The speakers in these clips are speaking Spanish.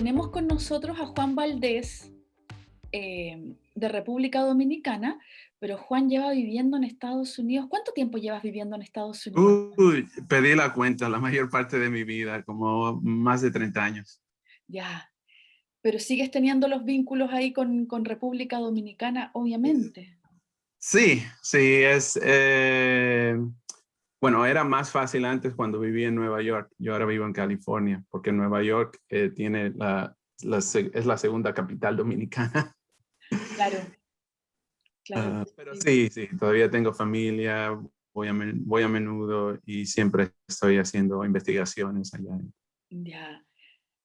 tenemos con nosotros a Juan Valdés eh, de República Dominicana, pero Juan lleva viviendo en Estados Unidos. ¿Cuánto tiempo llevas viviendo en Estados Unidos? Uy, pedí la cuenta la mayor parte de mi vida, como más de 30 años. Ya, pero sigues teniendo los vínculos ahí con, con República Dominicana, obviamente. Sí, sí, es... Eh, bueno, era más fácil antes cuando vivía en Nueva York. Yo ahora vivo en California, porque Nueva York eh, tiene la, es la segunda capital dominicana. Claro. claro ah, pero sí, sí, todavía tengo familia, voy a, voy a menudo y siempre estoy haciendo investigaciones allá. Ya,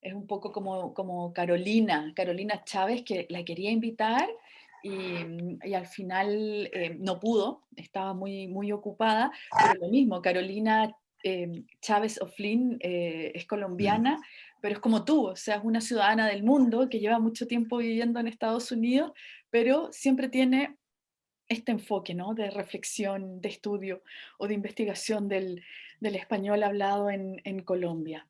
es un poco como, como Carolina, Carolina Chávez, que la quería invitar y, al final eh, no pudo, estaba muy, muy ocupada, pero lo mismo, Carolina eh, Chávez O'Flynn eh, es colombiana, pero es como tú, o sea, es una ciudadana del mundo que lleva mucho tiempo viviendo en Estados Unidos, pero siempre tiene este enfoque ¿no? de reflexión, de estudio o de investigación del, del español hablado en, en Colombia.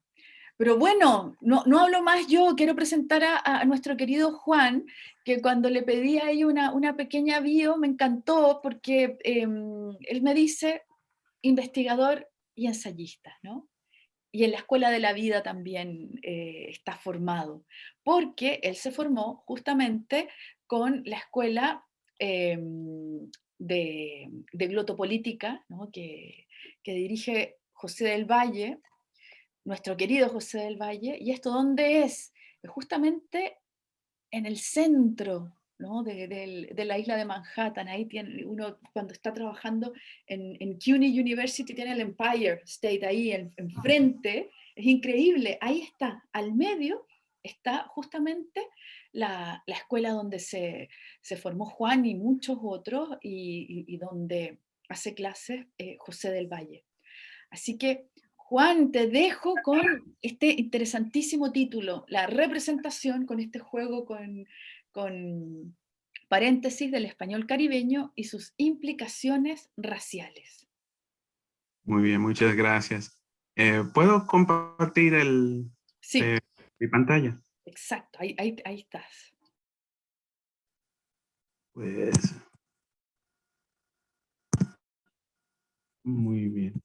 Pero bueno, no, no, hablo más yo, quiero presentar a, nuestro querido Juan, que cuando le pedí ahí una, una pequeña bio me encantó porque em, él me dice investigador y ensayista, ¿no? Y en la Escuela de la Vida también eh, está formado, porque él se formó justamente con la Escuela em, de, de, Glotopolítica, ¿no? que, que dirige José del Valle, nuestro querido José del Valle, y esto dónde es? Justamente en el centro de, la isla de Manhattan, ahí tiene uno cuando está trabajando en, en CUNY University tiene el Empire State ahí enfrente, es increíble, ahí está, al medio está justamente la, escuela donde se, formó Juan y muchos otros y, donde hace clases eh, José del Valle. Así que Juan, te dejo con este interesantísimo título, la representación con este juego con, paréntesis del español caribeño y sus implicaciones raciales. Muy bien, muchas gracias. Eh, ¿Puedo compartir el, sí. Eh, mi pantalla? Exacto, ahí, ahí, ahí estás. Pues... Muy bien.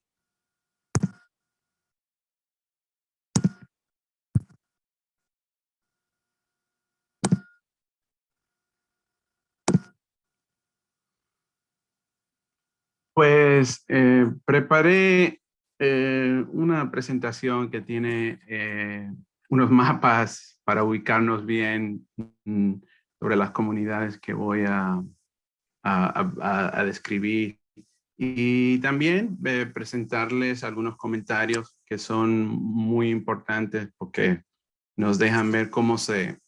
Pues eh, preparé eh, una presentación que tiene eh, unos mapas para ubicarnos bien mm, sobre las comunidades que voy a, a, describir. Y también presentarles algunos comentarios que son muy importantes porque nos dejan ver cómo se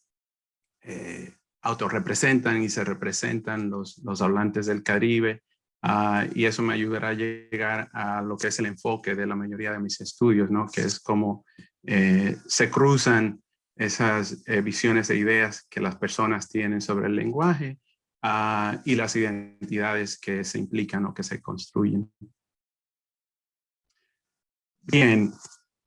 autorrepresentan y se representan los, los hablantes del Caribe Ah, y eso me ayudará a llegar a lo que es el enfoque de la mayoría de mis estudios, ¿no? que es cómo eh, se cruzan esas eh, visiones e ideas que las personas tienen sobre el lenguaje ah, y las identidades que se implican o que se construyen. Bien,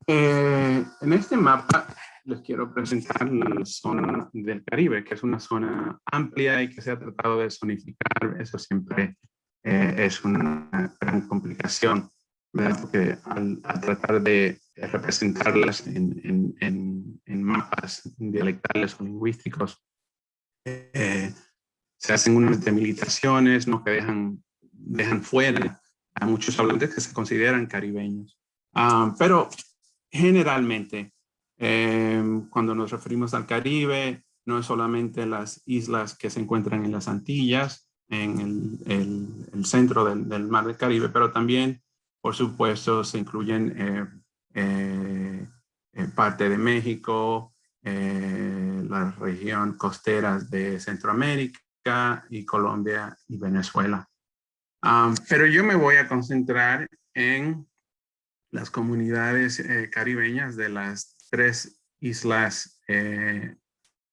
eh, en este mapa les quiero presentar la zona del Caribe, que es una zona amplia y que se ha tratado de zonificar, eso siempre eh, es una gran complicación, porque al, tratar de representarlas en, en, en, mapas dialectales o lingüísticos, eh, se hacen unas demilitaciones ¿no? que dejan, dejan fuera a muchos hablantes que se consideran caribeños. Ah, pero generalmente, eh, cuando nos referimos al Caribe, no es solamente las islas que se encuentran en las Antillas, en el, centro del, Mar del Caribe, pero también, por supuesto, se incluyen eh, eh, eh, parte de México, la región costeras de Centroamérica y Colombia y Venezuela. pero yo me voy a concentrar en las comunidades caribeñas de las tres islas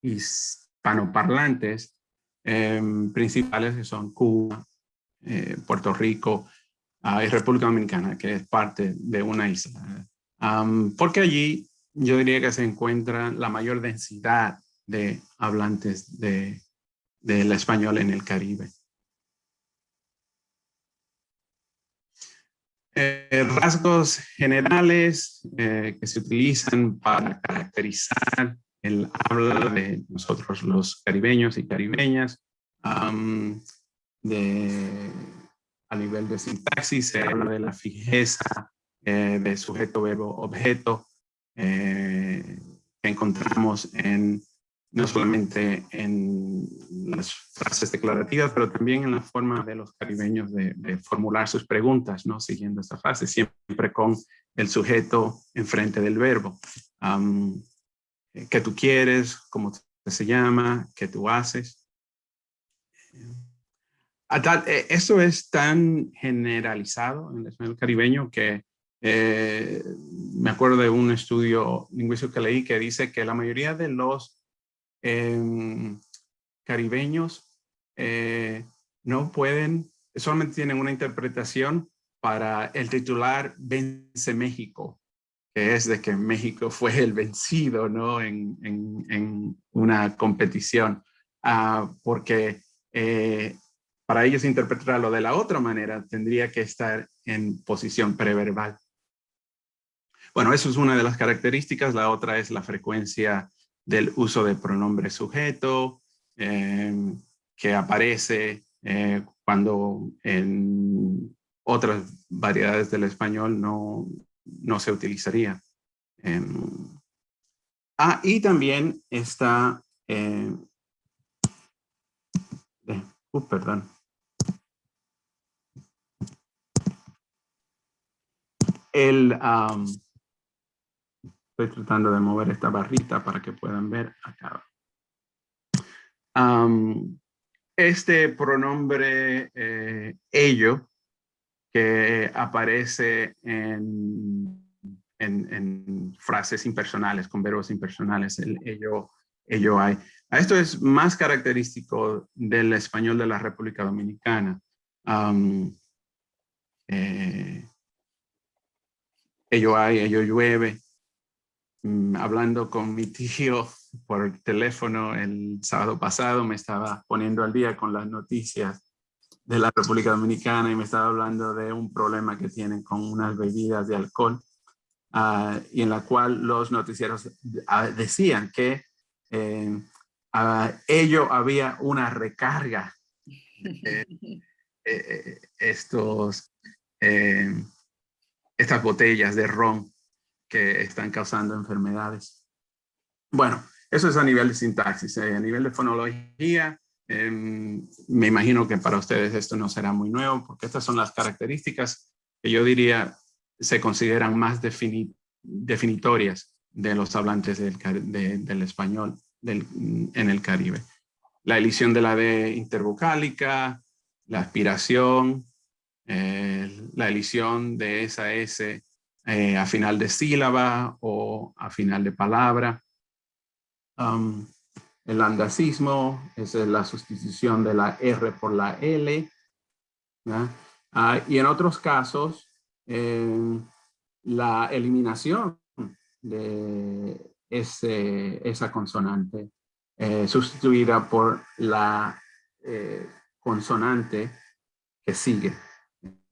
hispanoparlantes Em, principales que son Cuba, eh, Puerto Rico ah, y República Dominicana, que es parte de una isla. porque allí yo diría que se encuentra la mayor densidad de hablantes de, del español en el Caribe. Eh, rasgos generales eh, que se utilizan para caracterizar el habla de nosotros los caribeños y caribeñas. de, a nivel de sintaxis se habla de la fijeza eh, de sujeto, verbo, objeto que encontramos en no solamente en las frases declarativas, pero también en la forma de los caribeños de, formular sus preguntas, ¿no? Siguiendo esta frase, siempre con el sujeto enfrente del verbo. ¿Qué tú quieres? ¿Cómo se llama? ¿Qué tú haces? Eh, eso es tan generalizado en el español caribeño que eh, me acuerdo de un estudio lingüístico que leí que dice que la mayoría de los Em, caribeños eh, no pueden, solamente tienen una interpretación para el titular Vence México, que es de que México fue el vencido ¿no? en, en, una competición, ah, porque eh, para ellos interpretarlo de la otra manera tendría que estar en posición preverbal. Bueno, eso es una de las características. La otra es la frecuencia del uso de pronombre sujeto, em, que aparece eh, cuando en otras variedades del español no, no se utilizaría. Em, ah, y también está, eh, uh, perdón. El, Estoy tratando de mover esta barrita para que puedan ver acá. este pronombre eh, ello que aparece en, en, frases impersonales, con verbos impersonales, el ello, ello hay. Esto es más característico del español de la República Dominicana. Eh, ello hay, ello llueve. Mm, hablando con mi tío por teléfono el sábado pasado, me estaba poniendo al día con las noticias de la República Dominicana y me estaba hablando de un problema que tienen con unas bebidas de alcohol ah, y en la cual los noticieros ah, decían que eh, ello había una recarga de eh, estos, eh, estas botellas de ron que están causando enfermedades. Bueno, eso es a nivel de sintaxis. A nivel de fonología, em, me imagino que para ustedes esto no será muy nuevo, porque estas son las características que yo diría se consideran más definitorias de los hablantes del, del español del, en el Caribe. La elisión de la D intervocálica, la aspiración, eh, la elisión de esa S eh, a final de sílaba o a final de palabra. Um, el andacismo es la sustitución de la R por la L. Ah, y en otros casos, eh, la eliminación de ese, esa consonante eh, sustituida por la consonante que sigue.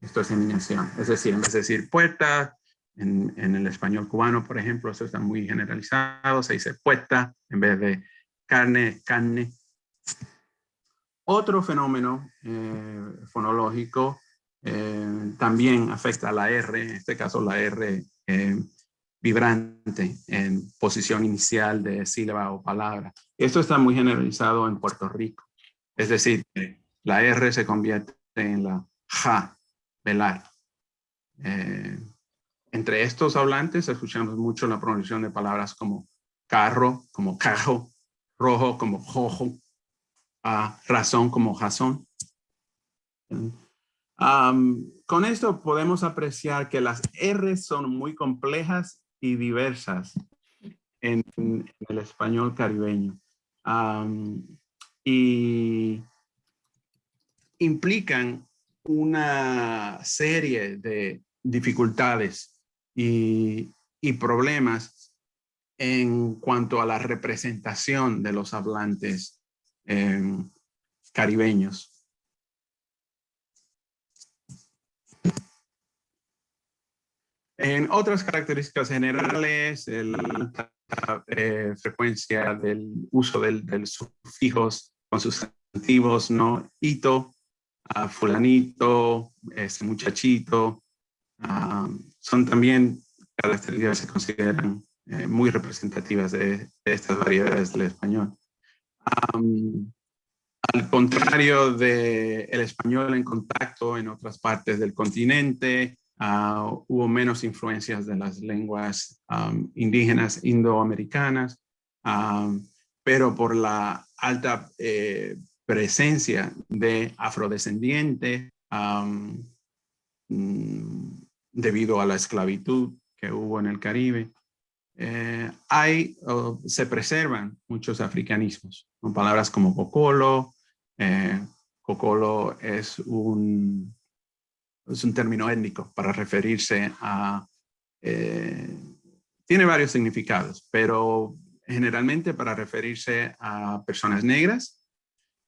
Esto es eliminación. Es decir, en vez de decir puerta, en, el español cubano, por ejemplo, eso está muy generalizado, se dice puesta en vez de carne, carne. Otro fenómeno eh, fonológico eh, también afecta a la R, en este caso la R eh, vibrante en posición inicial de sílaba o palabra. Esto está muy generalizado en Puerto Rico. Es decir, la R se convierte en la ja, velar. Entre estos hablantes escuchamos mucho la pronunciación de palabras como carro, como cajo, rojo como jojo, ah, razón como razón. con esto podemos apreciar que las R son muy complejas y diversas en, el español caribeño. y implican una serie de dificultades y, problemas en cuanto a la representación de los hablantes em, caribeños. En otras características generales, la eh, frecuencia del uso del, del sufijos con sustantivos, ¿no? Ito, fulanito, este muchachito, son también características que se consideran eh, muy representativas de, estas variedades del español. al contrario del el español en contacto en otras partes del continente, ah, hubo menos influencias de las lenguas indígenas indoamericanas, pero por la alta eh, presencia de afrodescendientes mm, debido a la esclavitud que hubo en el Caribe, eh, hay, se preservan muchos africanismos, con palabras como cocolo. Eh, cocolo es un, es un término étnico para referirse a, eh, tiene varios significados, pero generalmente para referirse a personas negras,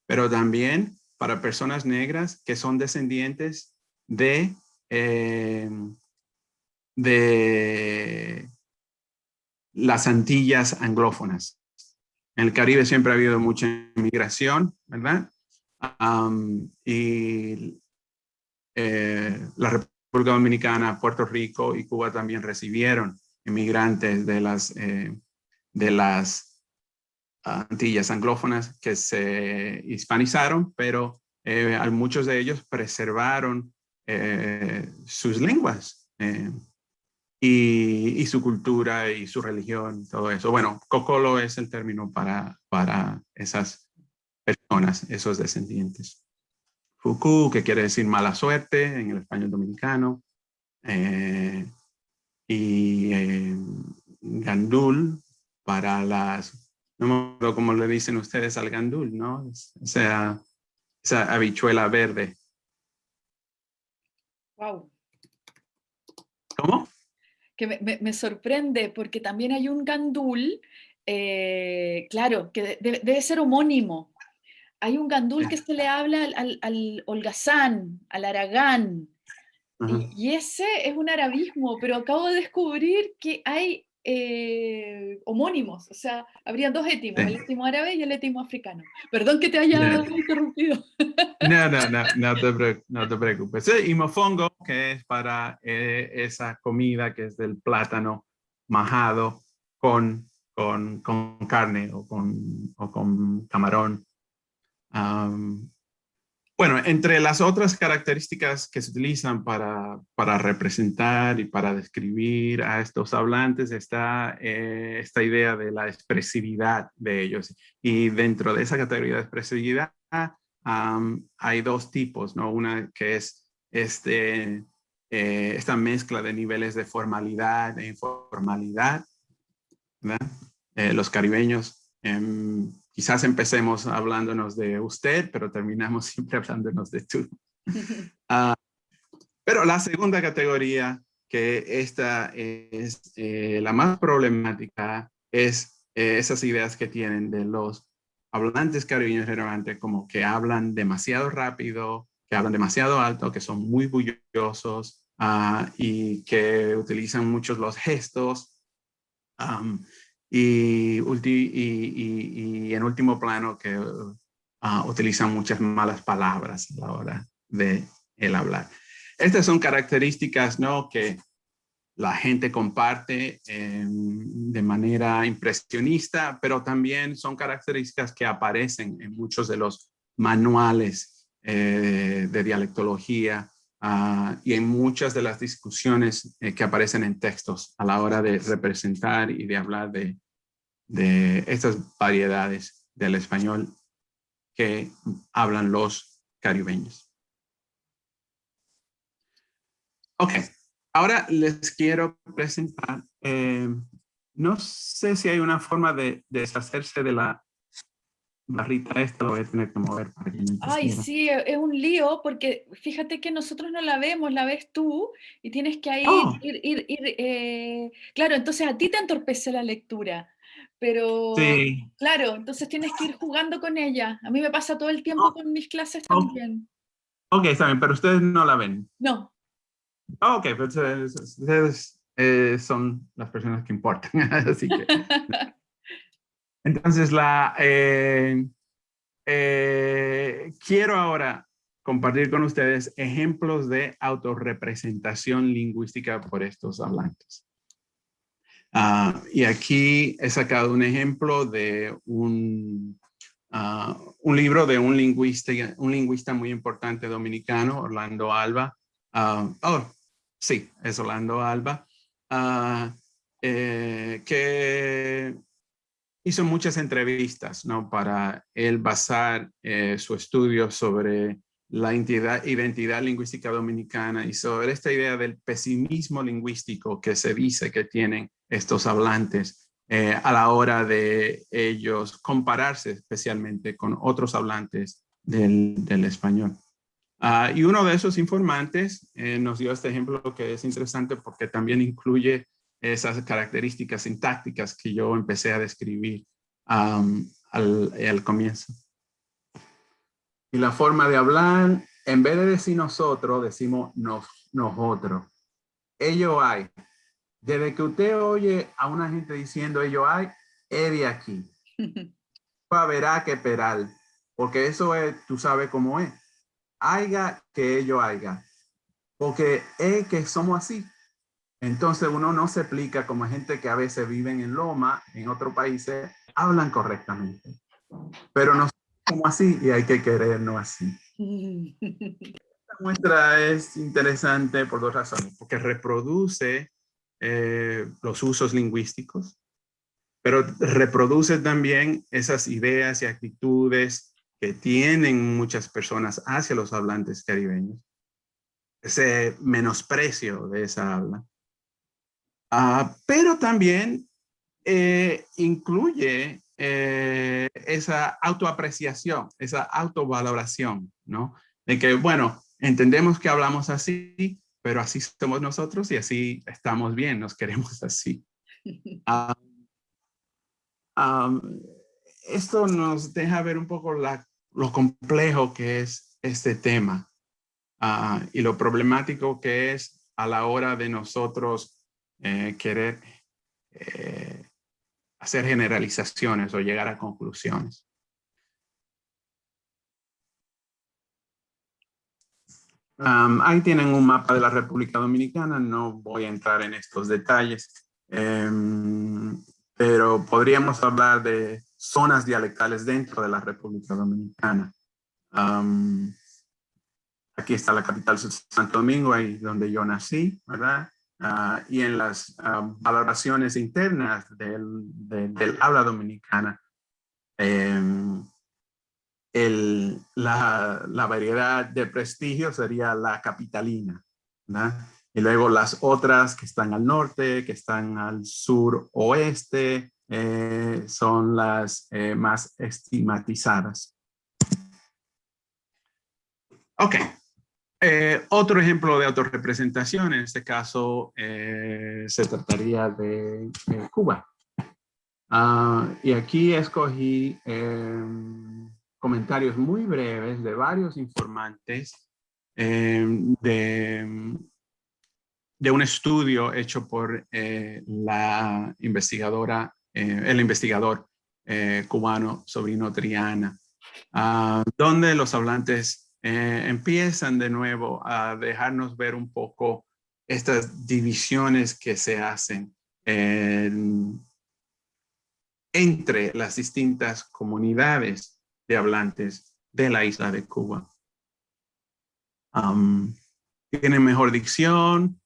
pero también para personas negras que son descendientes de, de las Antillas anglófonas. En el Caribe siempre ha habido mucha inmigración, ¿verdad? y eh, la República Dominicana, Puerto Rico y Cuba también recibieron inmigrantes de las, eh, de las Antillas anglófonas que se hispanizaron, pero eh, muchos de ellos preservaron sus lenguas y, su cultura y su religión, todo eso. Bueno, cocolo es el término para, para esas personas, esos descendientes. Fuku, que quiere decir mala suerte en el español dominicano. Eh, y eh, gandul para las, no me acuerdo cómo le dicen ustedes al gandul, ¿no? O sea, esa habichuela verde. Wow. ¿Cómo? Que me, sorprende porque también hay un gandul, eh, claro, que debe ser homónimo. Hay un gandul que se le habla al, al, holgazán, al aragán, y, y, ese es un arabismo, pero acabo de descubrir que hay eh, homónimos, o sea, habrían dos étimos, el étimo árabe y el étimo africano. Perdón que te haya interrumpido. No, no, no, no te, no te preocupes. Y mofongo, que es para eh, esa comida que es del plátano majado con, con, con carne o con, o con camarón. Bueno, entre las otras características que se utilizan para, para representar y para describir a estos hablantes está eh, esta idea de la expresividad de ellos. Y dentro de esa categoría de expresividad hay dos tipos, ¿no? Una que es este, eh, esta mezcla de niveles de formalidad e informalidad. Eh, los caribeños em, quizás empecemos hablándonos de usted, pero terminamos siempre hablándonos de tú. Ah, pero la segunda categoría, que esta es eh, la más problemática, es eh, esas ideas que tienen de los hablantes caribeños relevantes, como que hablan demasiado rápido, que hablan demasiado alto, que son muy bullosos ah, y que utilizan muchos los gestos y, en último plano que ah, utilizan muchas malas palabras a la hora de el hablar. Estas son características ¿no? que la gente comparte em, de manera impresionista, pero también son características que aparecen en muchos de los manuales eh, de dialectología ah, y en muchas de las discusiones eh, que aparecen en textos a la hora de representar y de hablar de, de estas variedades del español que hablan los caribeños. Ok, ahora les quiero presentar, eh, no sé si hay una forma de deshacerse de la barrita esta lo voy a tener que mover para que Ay, sí, es un lío porque fíjate que nosotros no la vemos, la ves tú y tienes que ahí Oh, ir, ir, ir, eh, claro, entonces a ti te entorpece la lectura, pero sí. claro, entonces tienes que ir jugando con ella. A mí me pasa todo el tiempo Oh, con mis clases oh, también. ok, está bien, pero ustedes no la ven. No, Oh, ok, pues ustedes, ustedes, eh, son las personas que importan, así que. Entonces, la, eh, eh, quiero ahora compartir con ustedes ejemplos de autorrepresentación lingüística por estos hablantes. Ah, y aquí he sacado un ejemplo de un, ah, un libro de un lingüista, un lingüista muy importante dominicano, Orlando Alba. Ah, oh, sí, es Orlando Alba, eh, que hizo muchas entrevistas ¿no? para él basar eh, su estudio sobre la identidad, lingüística dominicana y sobre esta idea del pesimismo lingüístico que se dice que tienen estos hablantes eh, a la hora de ellos compararse especialmente con otros hablantes del, del español. Uh, y uno de esos informantes eh, nos dio este ejemplo que es interesante porque también incluye esas características sintácticas que yo empecé a describir um, al, al, comienzo. Y la forma de hablar, en vez de decir nosotros, decimos nos, nosotros. Ello hay. Desde que usted oye a una gente diciendo ello hay, es de aquí. verá que peral, porque eso es, tú sabes cómo es. Haiga que ello haya, porque es que somos así. Entonces uno no se explica como gente que a veces viven en Loma, en otros países, hablan correctamente. Pero no como así y hay que querernos así. Esta muestra es interesante por dos razones, porque reproduce eh, los usos lingüísticos, pero reproduce también esas ideas y actitudes que tienen muchas personas hacia los hablantes caribeños, ese menosprecio de esa habla. Uh, pero también eh, incluye eh, esa autoapreciación, esa autovaloración, ¿no? De que, bueno, entendemos que hablamos así, pero así somos nosotros y así estamos bien, nos queremos así. Um, um, esto nos deja ver un poco la, lo complejo que es este tema uh, y lo problemático que es a la hora de nosotros eh, querer eh, hacer generalizaciones o llegar a conclusiones. Um, ahí tienen un mapa de la República Dominicana, no voy a entrar en estos detalles, um, pero podríamos hablar de zonas dialectales dentro de la República Dominicana. Um, aquí está la capital Santo Domingo, ahí donde yo nací, ¿verdad? Uh, y en las uh, valoraciones internas del, de, del habla dominicana, eh, el, la, la, variedad de prestigio sería la capitalina. Y luego las otras que están al norte, que están al sur oeste, eh, son las eh, más estigmatizadas. Ok. Eh, otro ejemplo de autorrepresentación, en este caso eh, se trataría de, Cuba. Uh, y aquí escogí eh, comentarios muy breves de varios informantes de, de un estudio hecho por la investigadora eh, el investigador eh, cubano Sobrino Triana, uh, donde los hablantes eh, empiezan de nuevo a dejarnos ver un poco estas divisiones que se hacen entre las distintas comunidades de hablantes de la isla de Cuba. Tienen mejor dicción,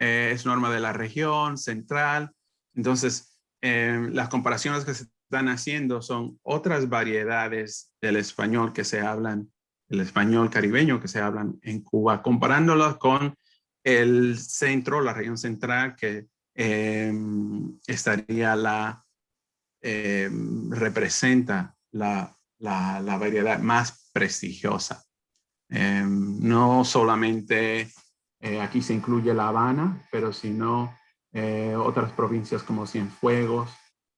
es norma de la región central, entonces eh, las comparaciones que se están haciendo son otras variedades del español que se hablan, el español caribeño que se hablan en Cuba, comparándolos con el centro, la región central que eh, estaría la, eh, representa la, la, variedad más prestigiosa. Em, no solamente eh, aquí se incluye La Habana, pero sino eh, otras provincias como Cienfuegos,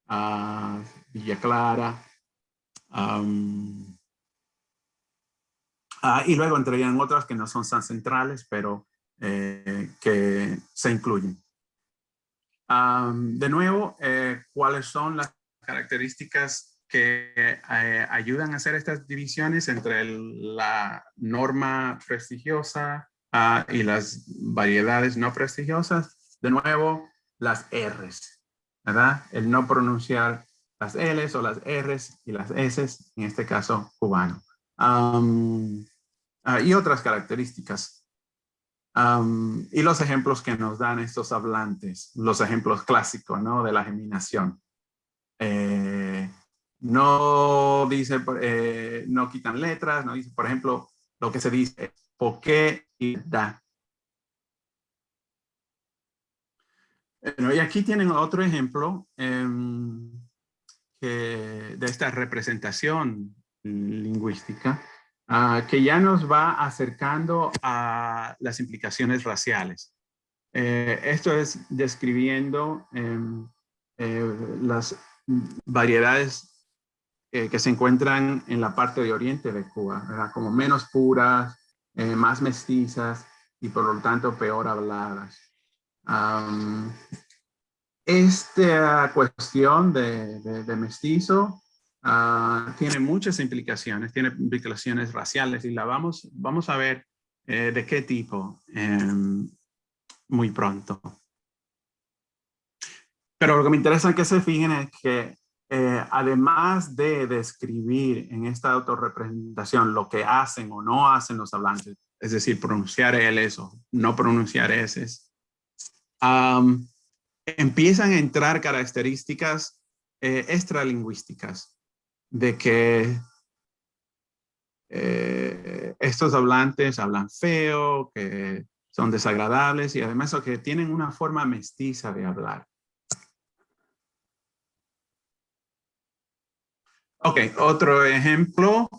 uh, Villa Clara, y luego entrarían otras que no son tan centrales, pero eh, que se incluyen. de nuevo, ¿cuáles son las características que eh, ayudan a hacer estas divisiones entre la norma prestigiosa ah, y las variedades no prestigiosas. De nuevo, las R's, ¿verdad? El no pronunciar las L's o las R's y las S's, en este caso cubano. Ah, y otras características. y los ejemplos que nos dan estos hablantes, los ejemplos clásicos, ¿no? De la geminación. Eh, no dice, eh, no quitan letras, no dice, por ejemplo, lo que se dice, por qué y da. y aquí tienen otro ejemplo em, de esta representación lingüística ah, que ya nos va acercando a las implicaciones raciales. Eh, esto es describiendo em, eh, las variedades eh, que se encuentran en la parte de oriente de Cuba, como menos puras, eh, más mestizas y por lo tanto peor habladas. esta cuestión de, mestizo ah, tiene muchas implicaciones, tiene implicaciones raciales y la vamos, vamos a ver eh, de qué tipo em, muy pronto. Pero lo que me interesa es que se fijen es que eh, además de describir en esta autorrepresentación lo que hacen o no hacen los hablantes, es decir, pronunciar L's o no pronunciar S's, empiezan a entrar características eh, extralingüísticas de que eh, estos hablantes hablan feo, que son desagradables y además que tienen una forma mestiza de hablar. Ok, otro ejemplo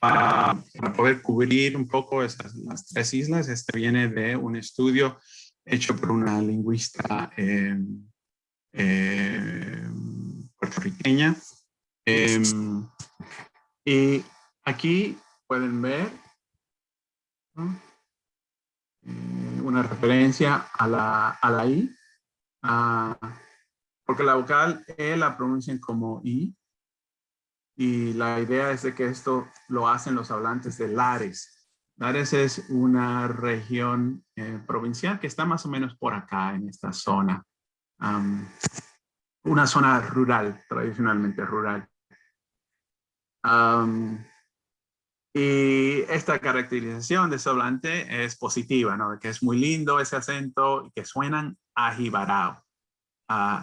para, poder cubrir un poco esas, las tres islas. Este viene de un estudio hecho por una lingüista em, em, puertorriqueña. Em, y aquí pueden ver eh, una referencia a la, a la I, ah, porque la vocal E la pronuncian como I, y la idea es de que esto lo hacen los hablantes de Lares. Lares es una región eh, provincial que está más o menos por acá, en esta zona. una zona rural, tradicionalmente rural. Y esta caracterización de ese hablante es positiva, ¿no? Que es muy lindo ese acento y que suenan ajibarao. Uh,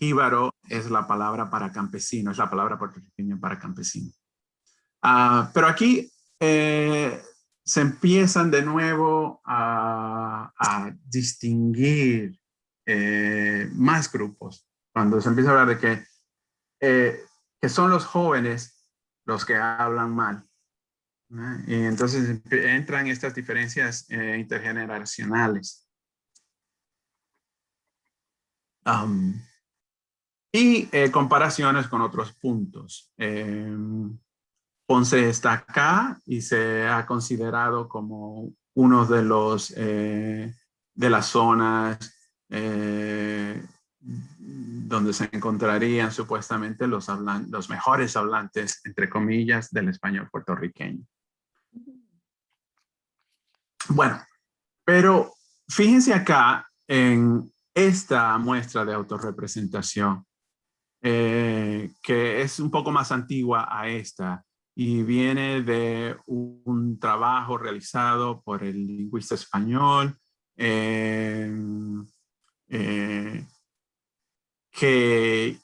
Jíbaro es la palabra para campesino, es la palabra puertorriqueña para campesino. Ah, pero aquí eh, se empiezan de nuevo a, distinguir eh, más grupos. Cuando se empieza a hablar de que, eh, que son los jóvenes los que hablan mal. Y entonces entran estas diferencias intergeneracionales y eh, comparaciones con otros puntos. Eh, Ponce está acá y se ha considerado como uno de los eh, de las zonas donde se encontrarían supuestamente los, los mejores hablantes, entre comillas, del español puertorriqueño. Bueno, pero fíjense acá en esta muestra de autorrepresentación. Eh, que es un poco más antigua a esta y viene de un, trabajo realizado por el lingüista español eh, que,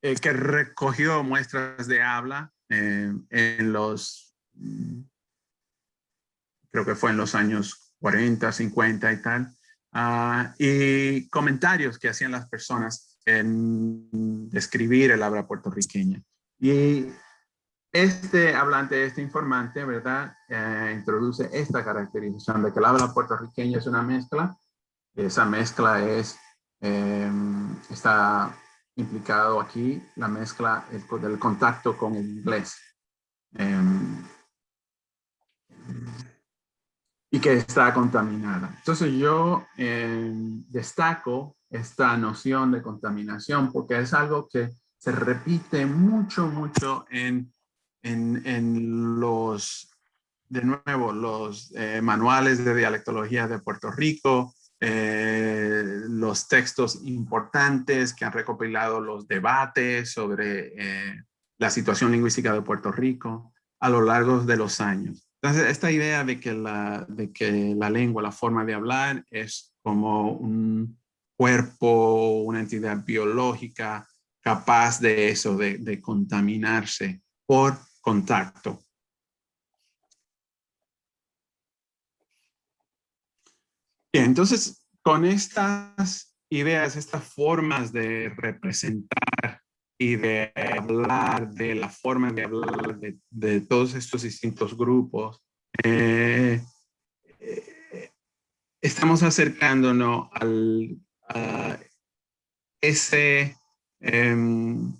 que recogió muestras de habla en los, creo que fue en los años 40, 50 y tal, ah, y comentarios que hacían las personas en describir el habla puertorriqueña. Y este hablante, este informante, ¿verdad? Eh, introduce esta caracterización de que el habla puertorriqueño es una mezcla. Esa mezcla es, em, está implicado aquí la mezcla del contacto con el inglés. Em, y que está contaminada. Entonces yo em, destaco esta noción de contaminación porque es algo que se repite mucho, mucho en, en, los, de nuevo, los eh, manuales de dialectología de Puerto Rico, eh, los textos importantes que han recopilado los debates sobre eh, la situación lingüística de Puerto Rico a lo largo de los años. Entonces, esta idea de que la, de que la lengua, la forma de hablar es como un cuerpo, una entidad biológica capaz de eso, de, contaminarse por contacto. Bien, entonces, con estas ideas, estas formas de representar y de hablar de la forma de hablar de, todos estos distintos grupos, eh, eh, estamos acercándonos a ese, em,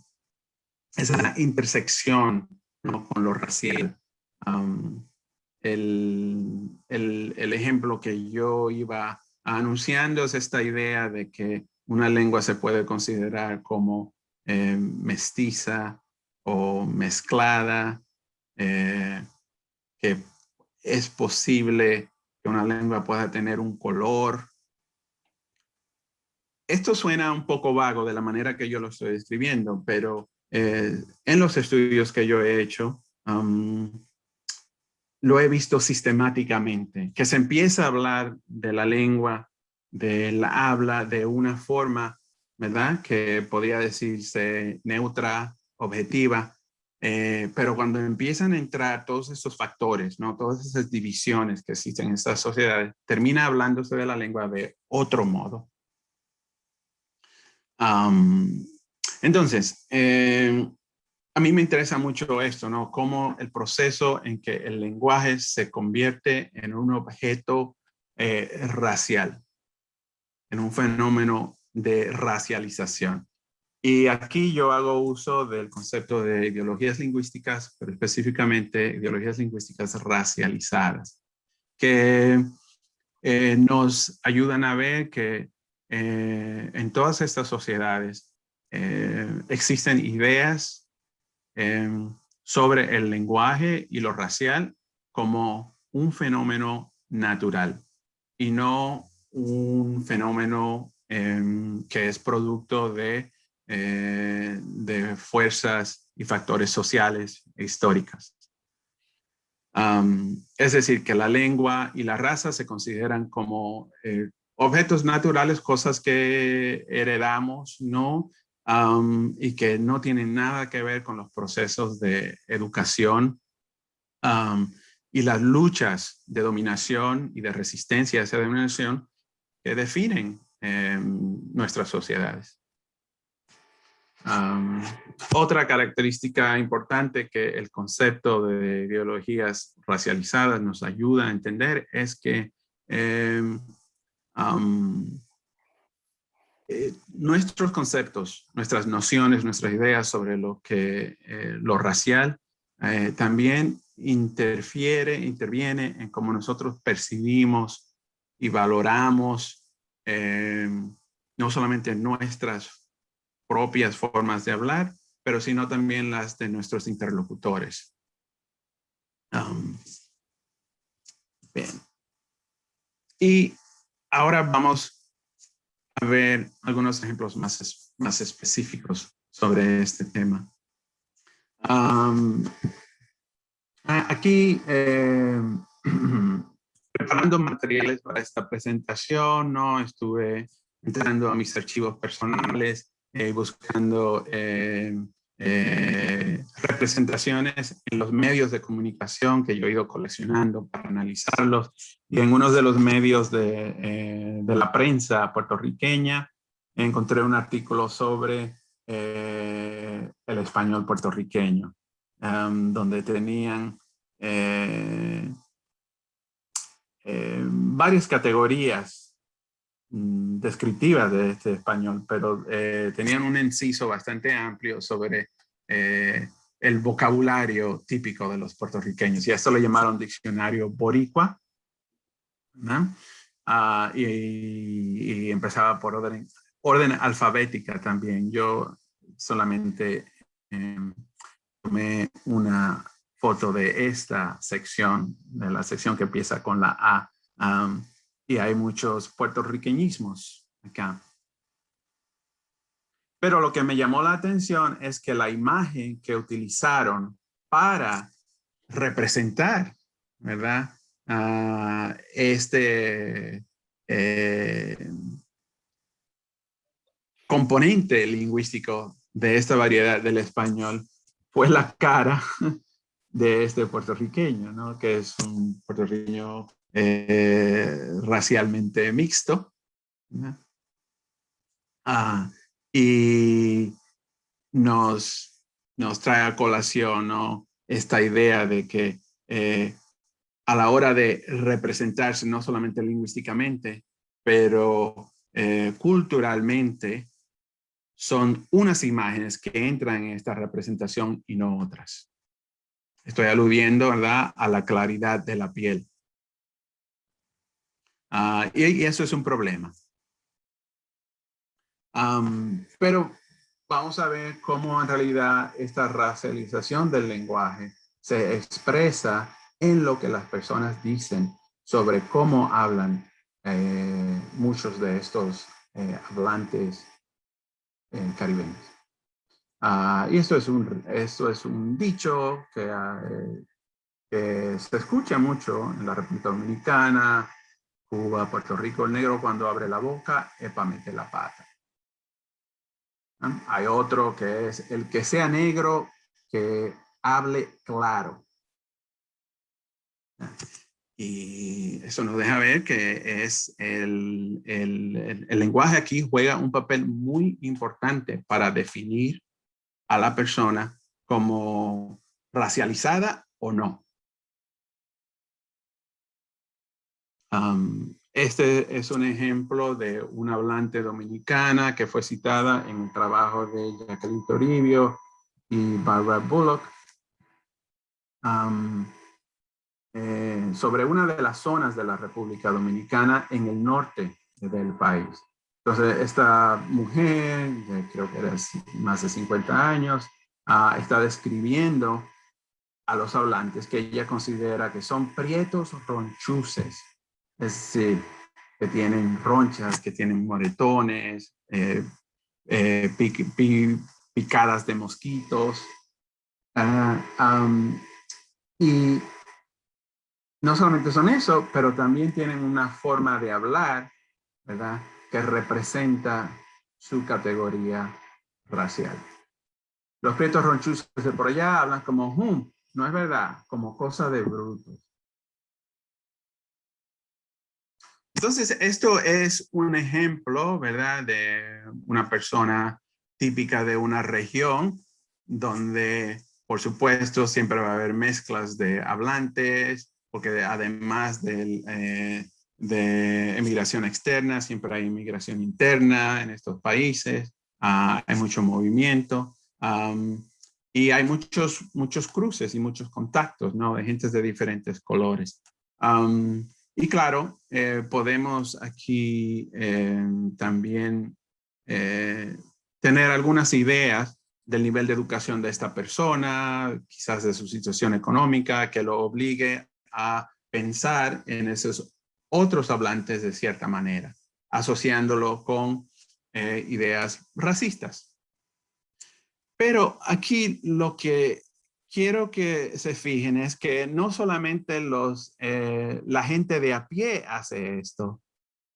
esa intersección con lo racial. El, el, el ejemplo que yo iba anunciando es esta idea de que una lengua se puede considerar como eh, mestiza o mezclada, eh, que es posible que una lengua pueda tener un color. Esto suena un poco vago de la manera que yo lo estoy describiendo, pero eh, en los estudios que yo he hecho, lo he visto sistemáticamente, que se empieza a hablar de la lengua, de la habla de una forma ¿verdad? Que podría decirse neutra, objetiva, eh, pero cuando empiezan a entrar todos estos factores, ¿no? Todas esas divisiones que existen en estas sociedades, termina hablándose de la lengua de otro modo. entonces, eh, a mí me interesa mucho esto, ¿no? Cómo el proceso en que el lenguaje se convierte en un objeto eh, racial, en un fenómeno de racialización. Y aquí yo hago uso del concepto de ideologías lingüísticas, pero específicamente ideologías lingüísticas racializadas, que eh, nos ayudan a ver que eh, en todas estas sociedades existen ideas sobre el lenguaje y lo racial como un fenómeno natural y no un fenómeno Em, que es producto de, eh, de fuerzas y factores sociales e históricas. es decir, que la lengua y la raza se consideran como eh, objetos naturales, cosas que heredamos, ¿no? Y que no tienen nada que ver con los procesos de educación y las luchas de dominación y de resistencia a esa dominación que definen nuestras sociedades. otra característica importante que el concepto de ideologías racializadas nos ayuda a entender es que em, eh, nuestros conceptos, nuestras nociones, nuestras ideas sobre lo que eh, lo racial eh, también interfiere, interviene en cómo nosotros percibimos y valoramos no solamente nuestras propias formas de hablar, pero sino también las de nuestros interlocutores. Um, bien. Y ahora vamos a ver algunos ejemplos más, más específicos sobre este tema. Aquí eh, preparando materiales para esta presentación, ¿no? Estuve entrando a mis archivos personales, eh, buscando eh, eh, representaciones en los medios de comunicación que yo he ido coleccionando para analizarlos. Y en uno de los medios de, de la prensa puertorriqueña encontré un artículo sobre el español puertorriqueño. um, donde tenían eh, eh, varias categorías descriptivas de este español, pero eh, tenían un inciso bastante amplio sobre el vocabulario típico de los puertorriqueños. Y esto lo llamaron diccionario boricua. Ah, y, empezaba por orden, orden alfabética también. Yo solamente em, tomé una foto de esta sección, de la sección que empieza con la A. y hay muchos puertorriqueñismos acá. Pero lo que me llamó la atención es que la imagen que utilizaron para representar, ¿verdad? este eh, componente lingüístico de esta variedad del español fue la cara de este puertorriqueño, ¿no? que es un puertorriqueño eh, racialmente mixto. Ah, y nos, nos trae a colación esta idea de que eh, a la hora de representarse, no solamente lingüísticamente, pero eh, culturalmente, son unas imágenes que entran en esta representación y no otras. Estoy aludiendo a la claridad de la piel. Ah, y, eso es un problema. pero vamos a ver cómo en realidad esta racialización del lenguaje se expresa en lo que las personas dicen sobre cómo hablan eh, muchos de estos eh, hablantes eh, caribeños. Ah, y esto es, un, esto es un dicho que, ah, que se escucha mucho en la República Dominicana, Cuba, Puerto Rico. El negro cuando abre la boca, epa, mete la pata. Hay otro que es el que sea negro, que hable claro. Y eso nos deja ver que es el, el, el, lenguaje aquí juega un papel muy importante para definir a la persona como racializada o no. Este es un ejemplo de una hablante dominicana que fue citada en el trabajo de Jacqueline Toribio y Barbara Bullock. Eh, sobre una de las zonas de la República Dominicana en el norte del país. Entonces, esta mujer, creo que era más de 50 años, ah, está describiendo a los hablantes que ella considera que son prietos ronchuces, es decir, que tienen ronchas, que tienen moretones, eh, eh, picadas de mosquitos. Ah, y no solamente son eso, pero también tienen una forma de hablar, ¿verdad? Que representa su categoría racial. Los prietos ronchuzos de por allá hablan como hum, no es verdad, como cosa de brutos. Entonces, esto es un ejemplo, ¿verdad? De una persona típica de una región donde, por supuesto, siempre va a haber mezclas de hablantes, porque además eh, de emigración externa, siempre hay inmigración interna en estos países, ah, hay mucho movimiento y hay muchos, muchos cruces y muchos contactos, ¿no? De gentes de diferentes colores. Y claro, eh, podemos aquí eh, también tener algunas ideas del nivel de educación de esta persona, quizás de su situación económica que lo obligue a pensar en esos otros hablantes de cierta manera, asociándolo con eh, ideas racistas. Pero aquí lo que quiero que se fijen es que no solamente los, eh, la gente de a pie hace esto,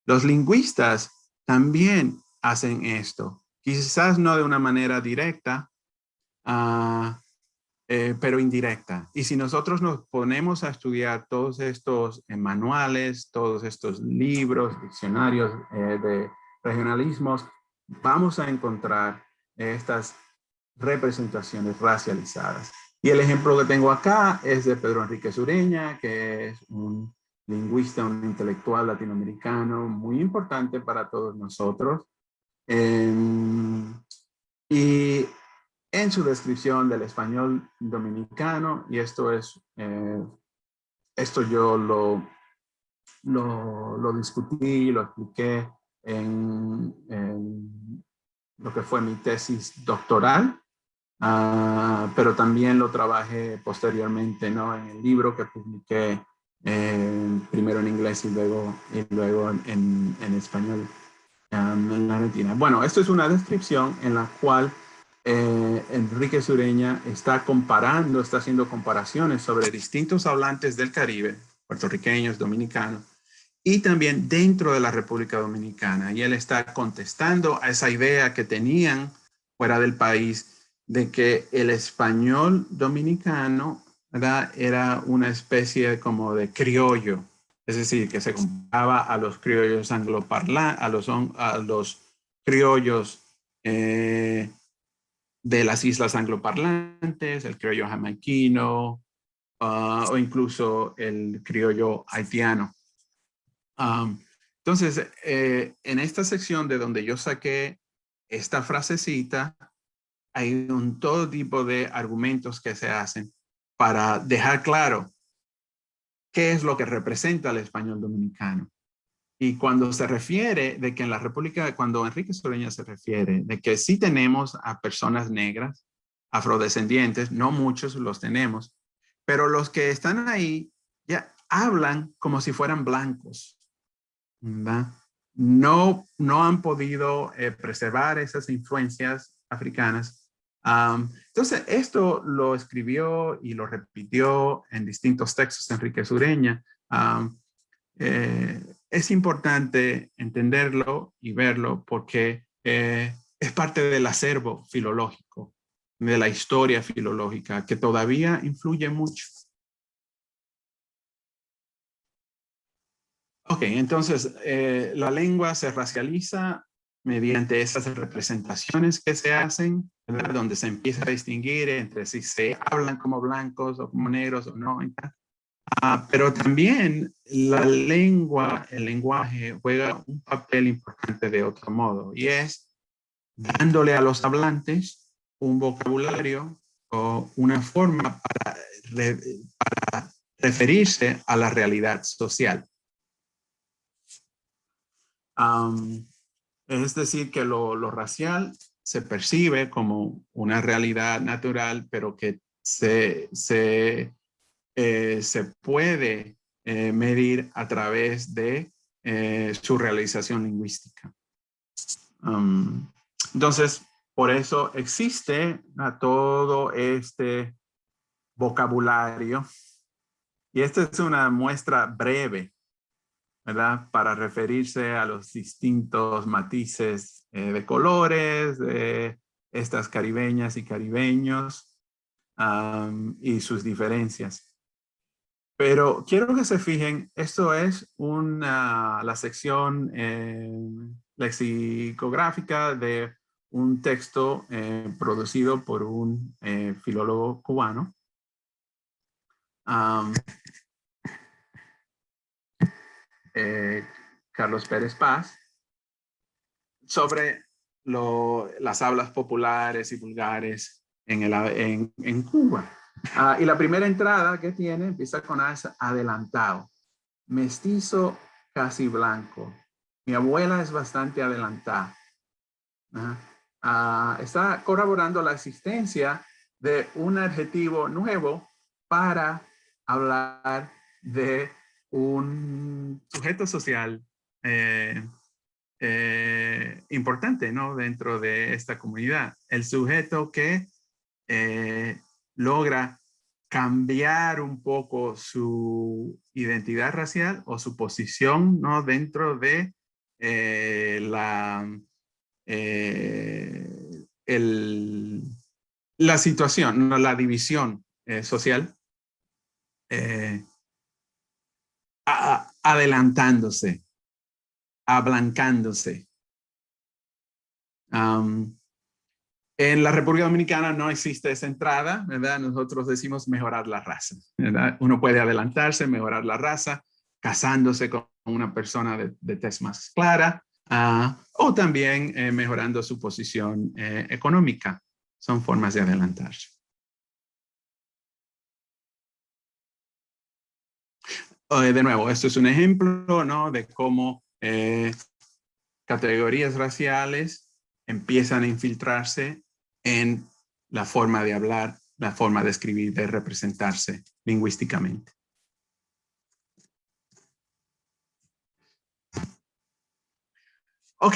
los lingüistas también hacen esto. Quizás no de una manera directa, uh, eh, pero indirecta. Y si nosotros nos ponemos a estudiar todos estos eh, manuales, todos estos libros, diccionarios de regionalismos, vamos a encontrar estas representaciones racializadas. Y el ejemplo que tengo acá es de Pedro Enrique Sureña, que es un lingüista, un intelectual latinoamericano muy importante para todos nosotros. Em, y en su descripción del español dominicano, y esto es, eh, esto yo lo, lo, lo, discutí, lo expliqué en, en, lo que fue mi tesis doctoral, uh, pero también lo trabajé posteriormente ¿no? en el libro que publiqué eh, primero en inglés y luego, y luego en, en español um, en la Argentina. Bueno, esto es una descripción en la cual eh, Enrique Sureña está comparando, está haciendo comparaciones sobre distintos hablantes del Caribe, puertorriqueños, dominicanos, y también dentro de la República Dominicana. Y él está contestando a esa idea que tenían fuera del país de que el español dominicano era una especie como de criollo, es decir, que se comparaba a los criollos angloparlantes, a los, a los criollos eh, de las islas angloparlantes, el criollo jamaiquino, ah, o incluso el criollo haitiano. entonces, eh, en esta sección de donde yo saqué esta frasecita, hay un todo tipo de argumentos que se hacen para dejar claro qué es lo que representa el español dominicano. Y cuando se refiere de que en la República, cuando Enrique Soreña se refiere de que sí tenemos a personas negras, afrodescendientes, no muchos los tenemos, pero los que están ahí ya hablan como si fueran blancos. No, no han podido eh, preservar esas influencias africanas. Entonces, esto lo escribió y lo repitió en distintos textos Enrique Sureña. Eh, es importante entenderlo y verlo porque eh, es parte del acervo filológico, de la historia filológica, que todavía influye mucho. Ok, entonces eh, la lengua se racializa mediante esas representaciones que se hacen, donde se empieza a distinguir entre si se hablan como blancos o como negros o no. Ah, pero también la lengua, el lenguaje juega un papel importante de otro modo y es dándole a los hablantes un vocabulario o una forma para, referirse a la realidad social. Es decir, que lo, racial se percibe como una realidad natural, pero que se, se eh, se puede eh, medir a través de eh, su realización lingüística. Entonces, por eso existe todo este vocabulario. Y esta es una muestra breve, Para referirse a los distintos matices de colores de estas caribeñas y caribeños y sus diferencias. Pero quiero que se fijen, esto es la sección eh, lexicográfica de un texto eh, producido por un eh, filólogo cubano. Carlos Pérez Paz, sobre las hablas populares y vulgares en, el, en, en Cuba. Ah, y la primera entrada que tiene empieza con adelantado. Mestizo casi blanco. Mi abuela es bastante adelantada. Ah, está corroborando la existencia de un adjetivo nuevo para hablar de un sujeto social eh, eh, importante ¿no? dentro de esta comunidad. El sujeto que eh, logra cambiar un poco su identidad racial o su posición ¿no? dentro de la, la situación, ¿no? la división eh, adelantándose, ablancándose. En la República Dominicana no existe esa entrada, ¿verdad? Nosotros decimos mejorar la raza, ¿verdad? Uno puede adelantarse, mejorar la raza, casándose con una persona de, de tez más clara, uh, o también eh, mejorando su posición eh, económica. Son formas de adelantarse. Eh, de nuevo, esto es un ejemplo ¿no? de cómo eh, categorías raciales empiezan a infiltrarse en la forma de hablar, la forma de escribir, de representarse lingüísticamente. Ok.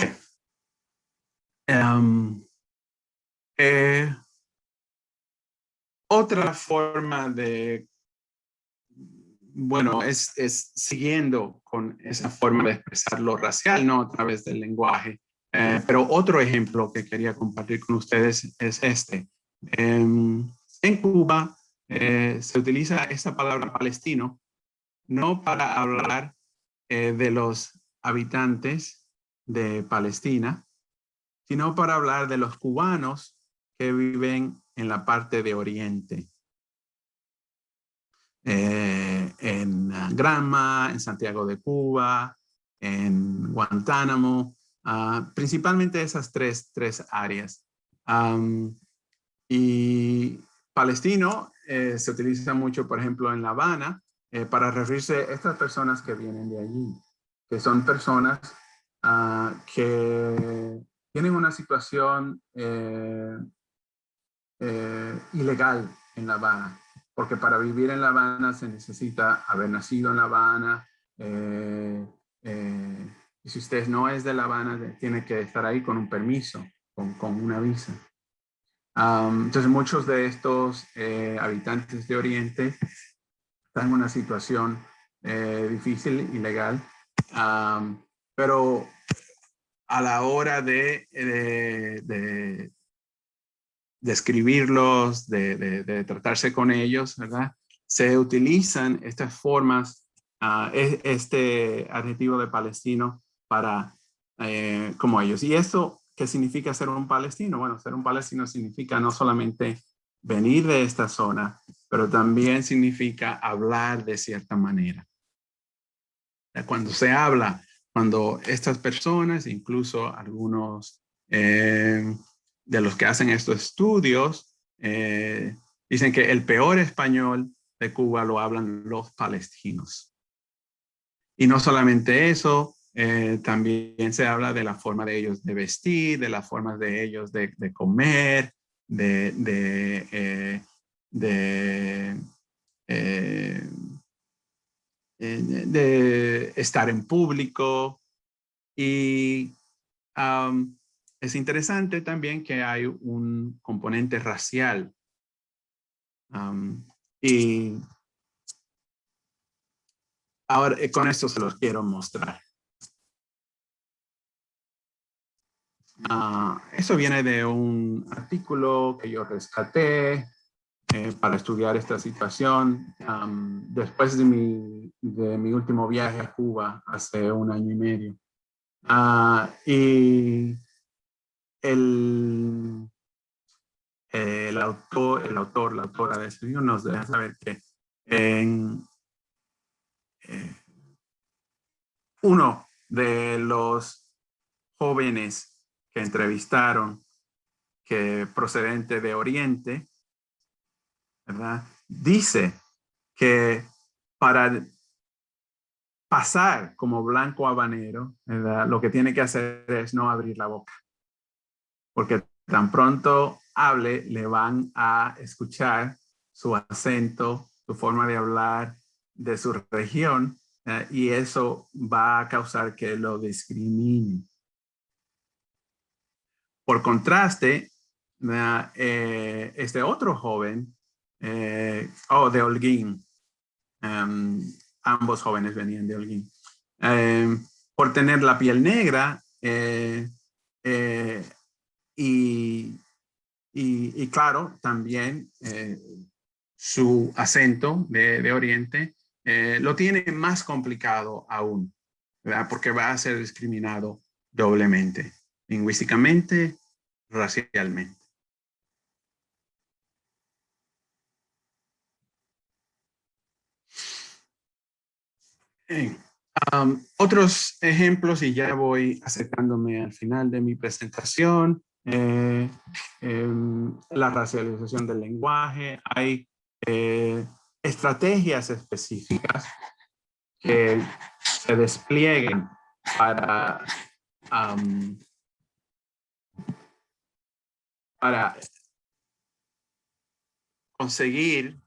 Em, eh, otra forma de, bueno, es, es, siguiendo con esa forma de expresar lo racial, ¿no? A través del lenguaje. Eh, pero otro ejemplo que quería compartir con ustedes es este. Em, en Cuba eh, se utiliza esta palabra palestino no para hablar eh, de los habitantes de Palestina, sino para hablar de los cubanos que viven en la parte de Oriente. En Granma, en Santiago de Cuba, en Guantánamo, Ah, principalmente esas tres, tres áreas. y palestino eh, se utiliza mucho, por ejemplo, en La Habana, eh, para referirse a estas personas que vienen de allí, que son personas ah, que tienen una situación eh, ilegal en La Habana, porque para vivir en La Habana se necesita haber nacido en La Habana, y si usted no es de La Habana, tiene que estar ahí con un permiso, con, con una visa. entonces, muchos de estos eh, habitantes de Oriente están en una situación eh, difícil, ilegal, pero a la hora de, de, de, escribirlos, de, de, tratarse con ellos, ¿verdad? Se utilizan estas formas, uh, este adjetivo de palestino para eh, como ellos. ¿Y eso qué significa ser un palestino? Bueno, ser un palestino significa no solamente venir de esta zona, pero también significa hablar de cierta manera. Cuando se habla, cuando estas personas, incluso algunos eh, de los que hacen estos estudios, eh, dicen que el peor español de Cuba lo hablan los palestinos. Y no solamente eso, eh, también se habla de la forma de ellos de vestir, de la forma de ellos de, comer, de, de, eh, de, estar en público. Y es interesante también que hay un componente racial. y ahora con esto se los quiero mostrar. Ah, eso viene de un artículo que yo rescaté eh, para estudiar esta situación después de mi, de mi, último viaje a Cuba hace un año y medio. Ah, y el, el, autor, el autor, la autora de ese libro nos deja saber que en, eh, uno de los jóvenes que entrevistaron, que procedente de Oriente. Dice que para pasar como blanco habanero, lo que tiene que hacer es no abrir la boca. Porque tan pronto hable, le van a escuchar su acento, su forma de hablar de su región, y eso va a causar que lo discrimine. Por contraste, eh, este otro joven, eh, oh, de Holguín, em, ambos jóvenes venían de Holguín, em, por tener la piel negra y, y, claro, también eh, su acento de, de Oriente eh, lo tiene más complicado aún, porque va a ser discriminado doblemente, lingüísticamente, racialmente. Eh, otros ejemplos, y ya voy acercándome al final de mi presentación, eh, em, la racialización del lenguaje, hay eh, estrategias específicas que se desplieguen para, para conseguir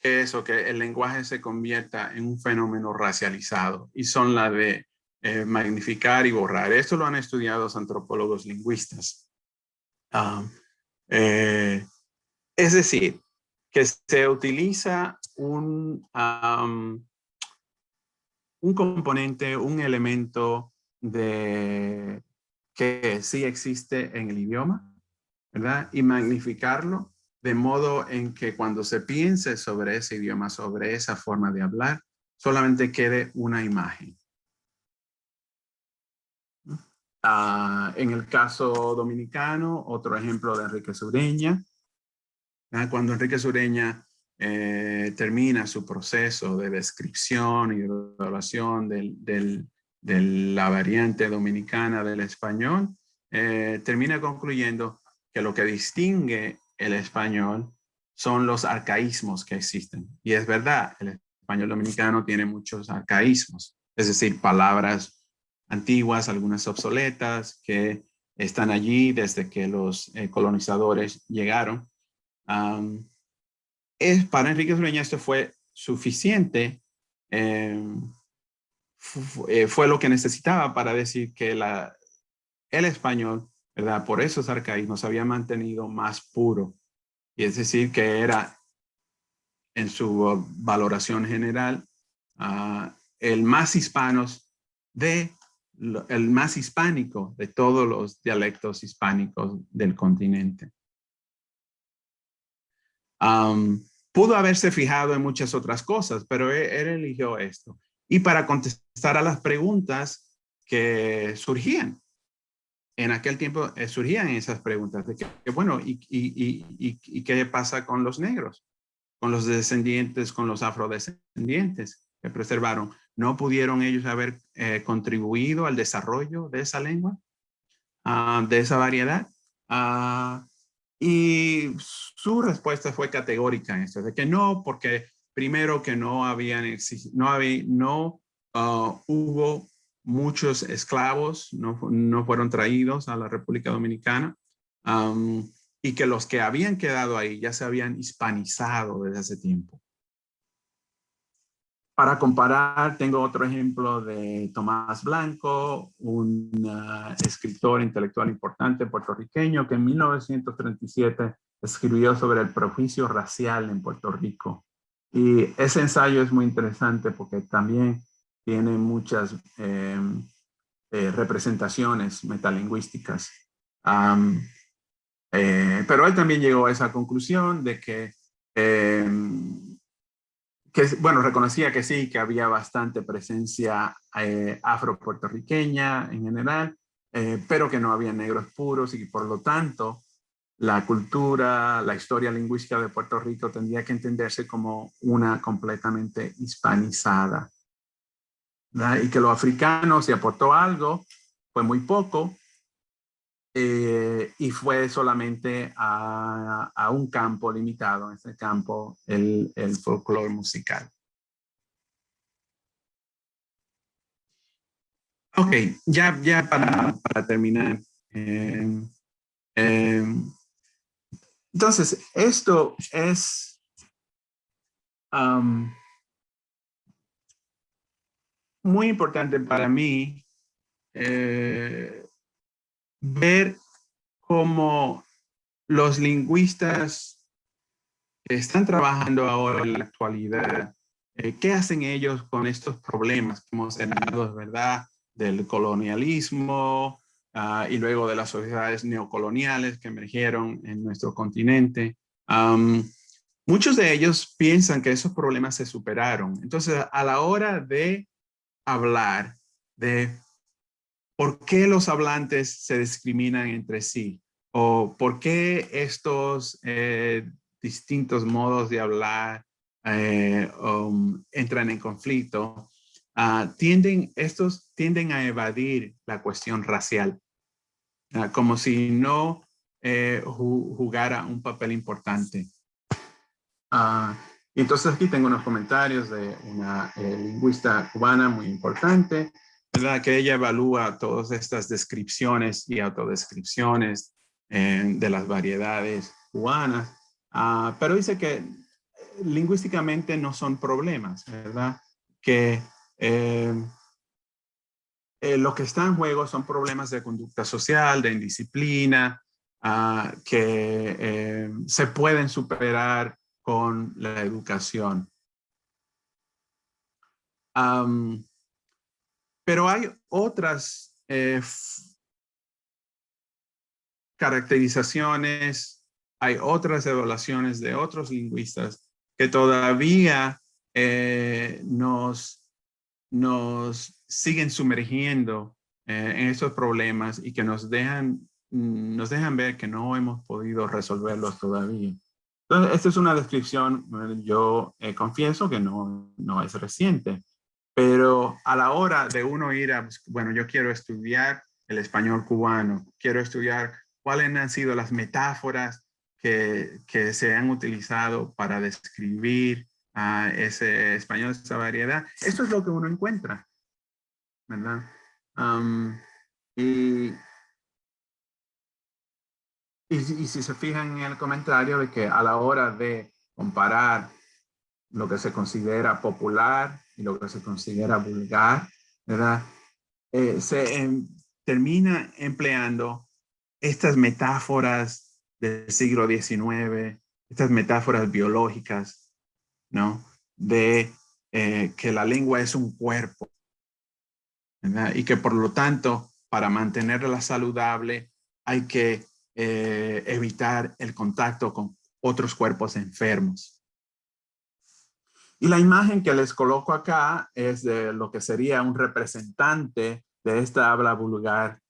que eso, que el lenguaje se convierta en un fenómeno racializado y son la de eh, magnificar y borrar. Esto lo han estudiado los antropólogos lingüistas. Eh, es decir, que se utiliza un, un componente, un elemento de que sí existe en el idioma, ¿verdad? Y magnificarlo de modo en que cuando se piense sobre ese idioma, sobre esa forma de hablar, solamente quede una imagen. Ah, en el caso dominicano, otro ejemplo de Enrique Sureña. Cuando Enrique Sureña eh, termina su proceso de descripción y evaluación de la variante dominicana del español, eh, termina concluyendo que lo que distingue el español son los arcaísmos que existen. Y es verdad, el español dominicano tiene muchos arcaísmos, es decir, palabras antiguas, algunas obsoletas, que están allí desde que los eh, colonizadores llegaron. es, para Enrique Sureña esto fue suficiente, em, eh, fue lo que necesitaba para decir que la, el español, ¿verdad? por esos arcaísmos, había mantenido más puro. Y es decir, que era en su valoración general ah, el más hispanos de el más hispánico de todos los dialectos hispánicos del continente. pudo haberse fijado en muchas otras cosas, pero e, él, eligió esto. Y para contestar a las preguntas que surgían. En aquel tiempo eh, surgían esas preguntas de que, bueno, y, y, qué pasa con los negros? Con los descendientes, con los afrodescendientes que preservaron. ¿No pudieron ellos haber eh, contribuido al desarrollo de esa lengua, ah, de esa variedad? Ah, y su respuesta fue categórica en esto, de que no, porque primero que no habían, no, no ah, hubo muchos esclavos, no, fueron traídos a la República Dominicana, y que los que habían quedado ahí ya se habían hispanizado desde hace tiempo. Para comparar, tengo otro ejemplo de Tomás Blanco, un uh, escritor intelectual importante puertorriqueño que en 1937 escribió sobre el prejuicio racial en Puerto Rico. Y ese ensayo es muy interesante porque también tiene muchas em, eh, representaciones metalingüísticas. Eh, pero él también llegó a esa conclusión de que em, bueno, reconocía que sí, que había bastante presencia eh, afro-puertorriqueña en general, eh, pero que no había negros puros y por lo tanto la cultura, la historia lingüística de Puerto Rico tendría que entenderse como una completamente hispanizada. Y que lo africano se aportó algo, fue muy poco, eh, y fue solamente a, un campo limitado, en ese campo el, el folclore musical. Ok, ya, ya para, para terminar. Em, em, entonces, esto es muy importante para mí eh, ver cómo los lingüistas que están trabajando ahora en la actualidad, eh, ¿qué hacen ellos con estos problemas que hemos heredado, verdad? Del colonialismo ah, y luego de las sociedades neocoloniales que emergieron en nuestro continente. muchos de ellos piensan que esos problemas se superaron. Entonces, a la hora de hablar de ¿por qué los hablantes se discriminan entre sí? ¿O por qué estos eh, distintos modos de hablar eh, um, entran en conflicto? ah, tienden, estos tienden a evadir la cuestión racial, ah, como si no eh, jugara un papel importante. Uh, entonces aquí tengo unos comentarios de una lingüista cubana muy importante, que ella evalúa todas estas descripciones y autodescripciones eh, de las variedades cubanas, uh, pero dice que lingüísticamente no son problemas, ¿verdad? Que lo que está en juego son problemas de conducta social, de indisciplina, uh, que se pueden superar con la educación. Pero hay otras eh, caracterizaciones, hay otras evaluaciones de otros lingüistas que todavía eh, nos, nos siguen sumergiendo eh, en esos problemas y que nos dejan, nos dejan ver que no hemos podido resolverlos todavía. Entonces, esta es una descripción, yo eh, confieso que no, no es reciente, pero a la hora de uno ir a, bueno, yo quiero estudiar el español cubano, quiero estudiar cuáles han sido las metáforas que, que se han utilizado para describir a ese español, esa variedad. Esto es lo que uno encuentra, ¿verdad? y y, si se fijan en el comentario de que a la hora de comparar lo que se considera popular y lo que se considera vulgar, ¿verdad? Eh, se em, termina empleando estas metáforas del siglo XIX, estas metáforas biológicas, ¿no? De eh, que la lengua es un cuerpo. Y que por lo tanto, para mantenerla saludable, hay que eh, evitar el contacto con otros cuerpos enfermos. Y la imagen que les coloco acá es de lo que sería un representante de esta habla vulgar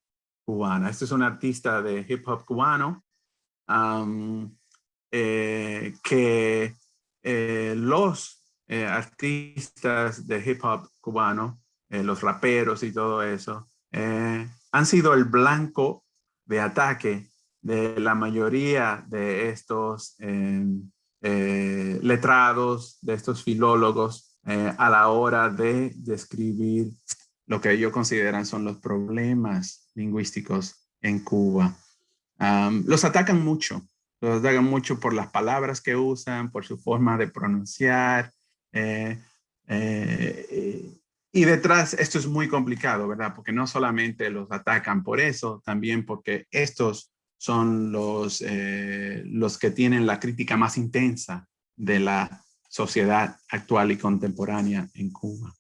cubana. Este es un artista de hip hop cubano eh, que eh, los artistas de hip hop cubano, los raperos y todo eso, han sido el blanco de ataque de la mayoría de estos em, eh, letrados, de estos filólogos, eh, a la hora de describir lo que ellos consideran son los problemas lingüísticos en Cuba. los atacan mucho, los atacan mucho por las palabras que usan, por su forma de pronunciar. Eh, y detrás, esto es muy complicado, ¿verdad? Porque no solamente los atacan por eso, también porque estos son los, eh, los que tienen la crítica más intensa de la sociedad actual y contemporánea en Cuba.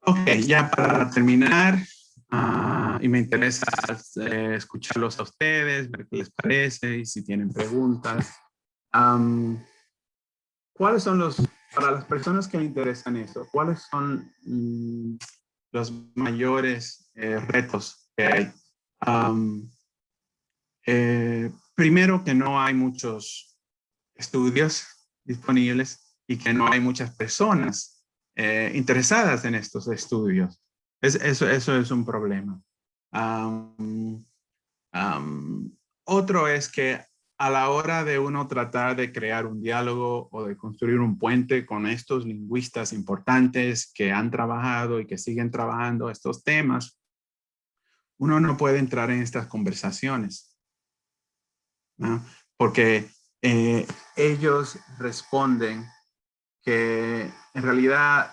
Ok, ya para terminar, ah, y me interesa eh, escucharlos a ustedes, ver qué les parece y si tienen preguntas. ¿Cuáles son los, para las personas que le interesan eso, cuáles son mm, los mayores eh, retos que hay eh, primero que no hay muchos estudios disponibles y que no hay muchas personas eh, interesadas en estos estudios. Es, eso, eso es un problema. otro es que a la hora de uno tratar de crear un diálogo o de construir un puente con estos lingüistas importantes que han trabajado y que siguen trabajando estos temas, uno no puede entrar en estas conversaciones. Porque eh, ellos responden que en realidad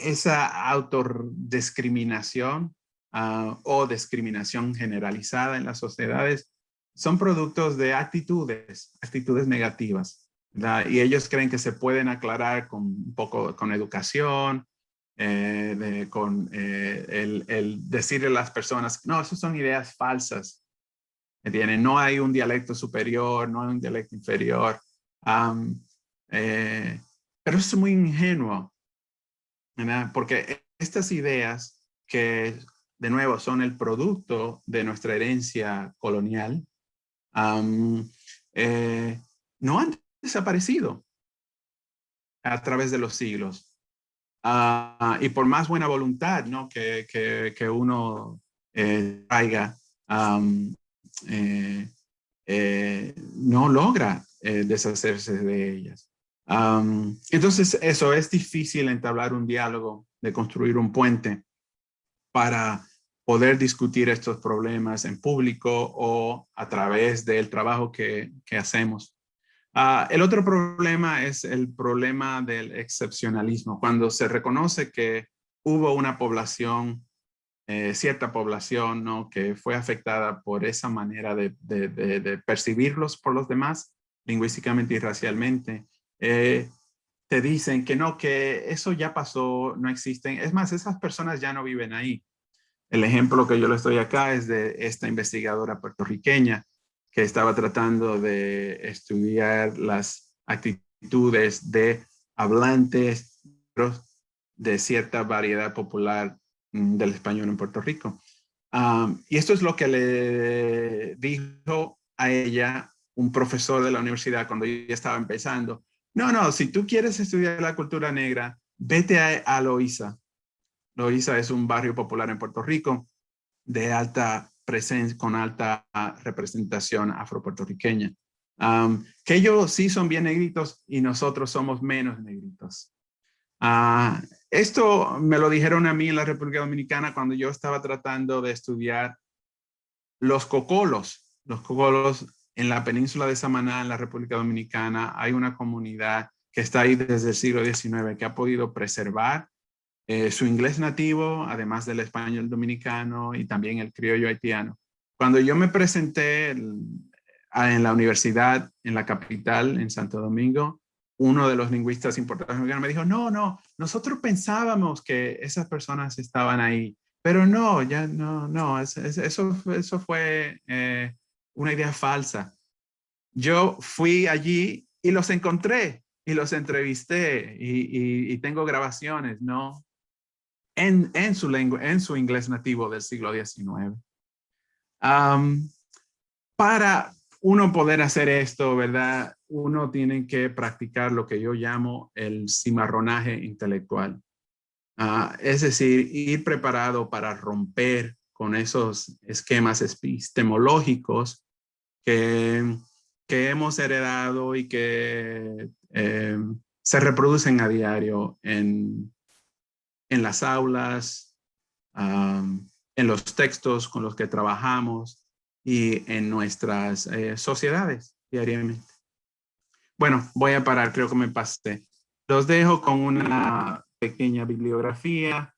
esa autodiscriminación uh, o discriminación generalizada en las sociedades son productos de actitudes, actitudes negativas. Y ellos creen que se pueden aclarar con un poco con educación, eh, con eh, el, decirle a las personas, no, esas son ideas falsas. ¿Entienden? No hay un dialecto superior, no hay un dialecto inferior. Eh, pero es muy ingenuo. Porque estas ideas que, de nuevo, son el producto de nuestra herencia colonial, no han desaparecido. a través de los siglos. Ah, y por más buena voluntad ¿no? que, que, uno eh, traiga, eh, eh, no logra deshacerse de ellas. entonces eso, es difícil entablar un diálogo, de construir un puente para poder discutir estos problemas en público o a través del trabajo que, que hacemos. Ah, el otro problema es el problema del excepcionalismo, cuando se reconoce que hubo una población, eh, cierta población, que fue afectada por esa manera de, percibirlos por los demás, lingüísticamente y racialmente, eh, te dicen que no, que eso ya pasó, no existen. Es más, esas personas ya no viven ahí. El ejemplo que yo le estoy acá es de esta investigadora puertorriqueña que estaba tratando de estudiar las actitudes de hablantes de cierta variedad popular mm, del español en Puerto Rico. y esto es lo que le dijo a ella un profesor de la universidad cuando ella estaba empezando. No, no, si tú quieres estudiar la cultura negra, vete a, a Loíza. Loíza es un barrio popular en Puerto Rico de alta presencia, con alta representación afropuertorriqueña. Um, que ellos sí son bien negritos y nosotros somos menos negritos. Ah, esto me lo dijeron a mí en la República Dominicana cuando yo estaba tratando de estudiar los cocolos. Los cocolos en la península de Samaná, en la República Dominicana, hay una comunidad que está ahí desde el siglo XIX que ha podido preservar eh, su inglés nativo, además del español dominicano y también el criollo haitiano. Cuando yo me presenté en la universidad, en la capital, en Santo Domingo, uno de los lingüistas importantes me dijo, no, no, nosotros pensábamos que esas personas estaban ahí, pero no, ya no, no, eso, eso fue eh, una idea falsa. Yo fui allí y los encontré y los entrevisté y tengo grabaciones, ¿no? En, su lengua, en su inglés nativo del siglo XIX. para uno poder hacer esto, ¿verdad? Uno tiene que practicar lo que yo llamo el cimarronaje intelectual. Ah, es decir, ir preparado para romper con esos esquemas epistemológicos que, que hemos heredado y que eh, se reproducen a diario en, en las aulas, en los textos con los que trabajamos y en nuestras eh, sociedades diariamente. Bueno, voy a parar, creo que me pasé. Los dejo con una pequeña bibliografía.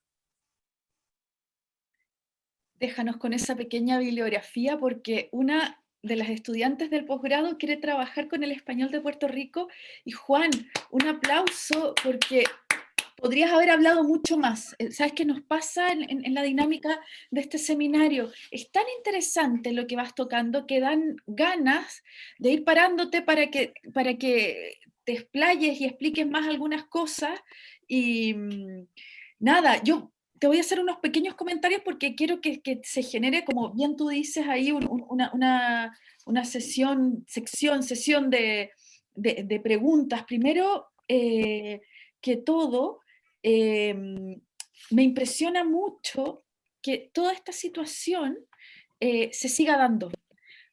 Déjanos con esa pequeña bibliografía porque una de las estudiantes del posgrado quiere trabajar con el español de Puerto Rico. Y Juan, un aplauso porque podrías haber hablado mucho más. Eh, ¿Sabes qué nos pasa en, la dinámica de este seminario? Es tan interesante lo que vas tocando que dan ganas de ir parándote para que, para que te explayes y expliques más algunas cosas. Y mm, nada, yo te voy a hacer unos pequeños comentarios porque quiero que, se genere, como bien tú dices ahí, una, sesión, sección, sesión de, preguntas. Primero eh, que todo, Em, me impresiona mucho que toda esta situación eh, se siga dando.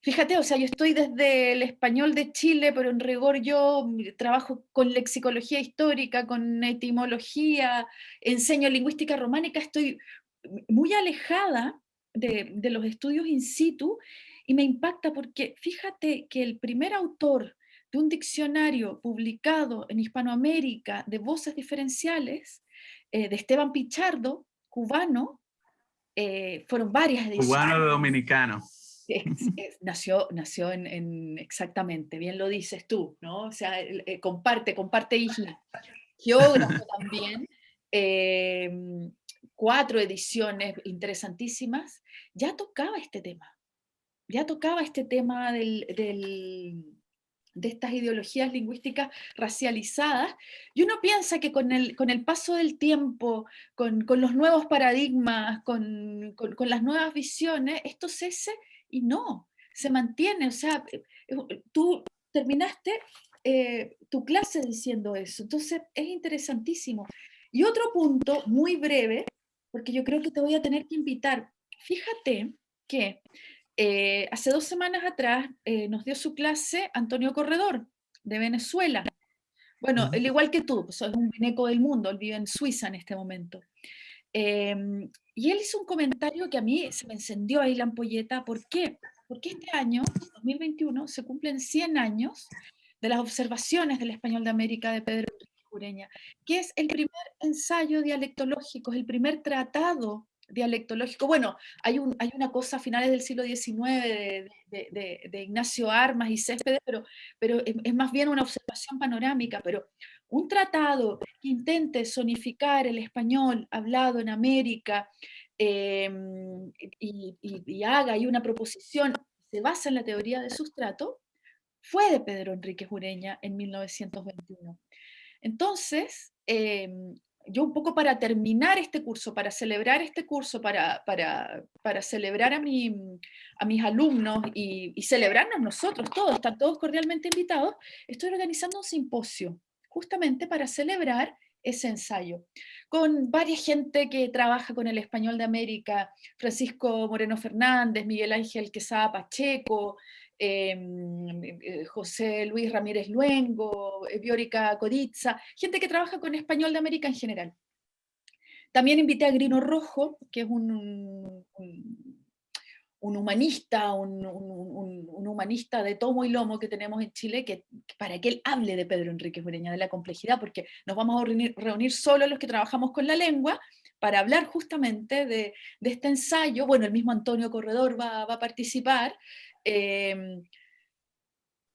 Fíjate, o sea, yo estoy desde el español de Chile, pero en rigor yo trabajo con lexicología histórica, con etimología, enseño lingüística románica, estoy muy alejada de los estudios in situ y me impacta porque fíjate que el primer autor de un diccionario publicado en Hispanoamérica de voces diferenciales eh, de Esteban Pichardo, cubano, eh, fueron varias ediciones. Cubano dominicano. nació nació en, exactamente, bien lo dices tú, ¿no? O sea, eh, comparte, comparte isla. Geógrafo también, em, cuatro ediciones interesantísimas, ya tocaba este tema, ya tocaba este tema del de estas ideologías lingüísticas racializadas, y uno piensa que con el, con el paso del tiempo, con, los nuevos paradigmas, con, las nuevas visiones, esto cese y no, se mantiene. O sea, eh, eh, tú terminaste eh, tu clase diciendo eso. Entonces es interesantísimo. Y otro punto muy breve, porque yo creo que te voy a tener que invitar. Fíjate que eh, hace dos semanas atrás eh, nos dio su clase Antonio Corredor, de Venezuela. Bueno, al igual que tú, pues, es un veneco del mundo, él vive en Suiza en este momento. Em, y él hizo un comentario que a mí se me encendió ahí la ampolleta. ¿Por qué? Porque este año, 2021, se cumplen 100 años de las observaciones del español de América de Pedro Jureña, que es el primer ensayo dialectológico, es el primer tratado dialectológico. Bueno, hay, un, hay una cosa a finales del siglo XIX de, de, Ignacio Armas y Céspedes, pero, pero es, más bien una observación panorámica, pero un tratado que intente sonificar el español hablado en América em, y, y, haga ahí una proposición, se basa en la teoría de sustrato, fue de Pedro Enrique Jureña en 1921. Entonces, em, yo un poco para terminar este curso, para celebrar este curso, para, para, para celebrar a, mi, a mis alumnos y, y, celebrarnos nosotros todos, están todos cordialmente invitados, estoy organizando un simposio justamente para celebrar ese ensayo, con varias gente que trabaja con el español de América, Francisco Moreno Fernández, Miguel Ángel Quesada Pacheco, eh, José Luis Ramírez Luengo, eh, Biórica Codizza, gente que trabaja con español de América en general. También invité a Grino Rojo, que es un, un, humanista, un, humanista de tomo y lomo que tenemos en Chile, que, para que él hable de Pedro Enrique Jureña, de la complejidad, porque nos vamos a reunir, reunir solo los que trabajamos con la lengua, para hablar justamente de, de, este ensayo. Bueno, el mismo Antonio Corredor va, va a participar, Em,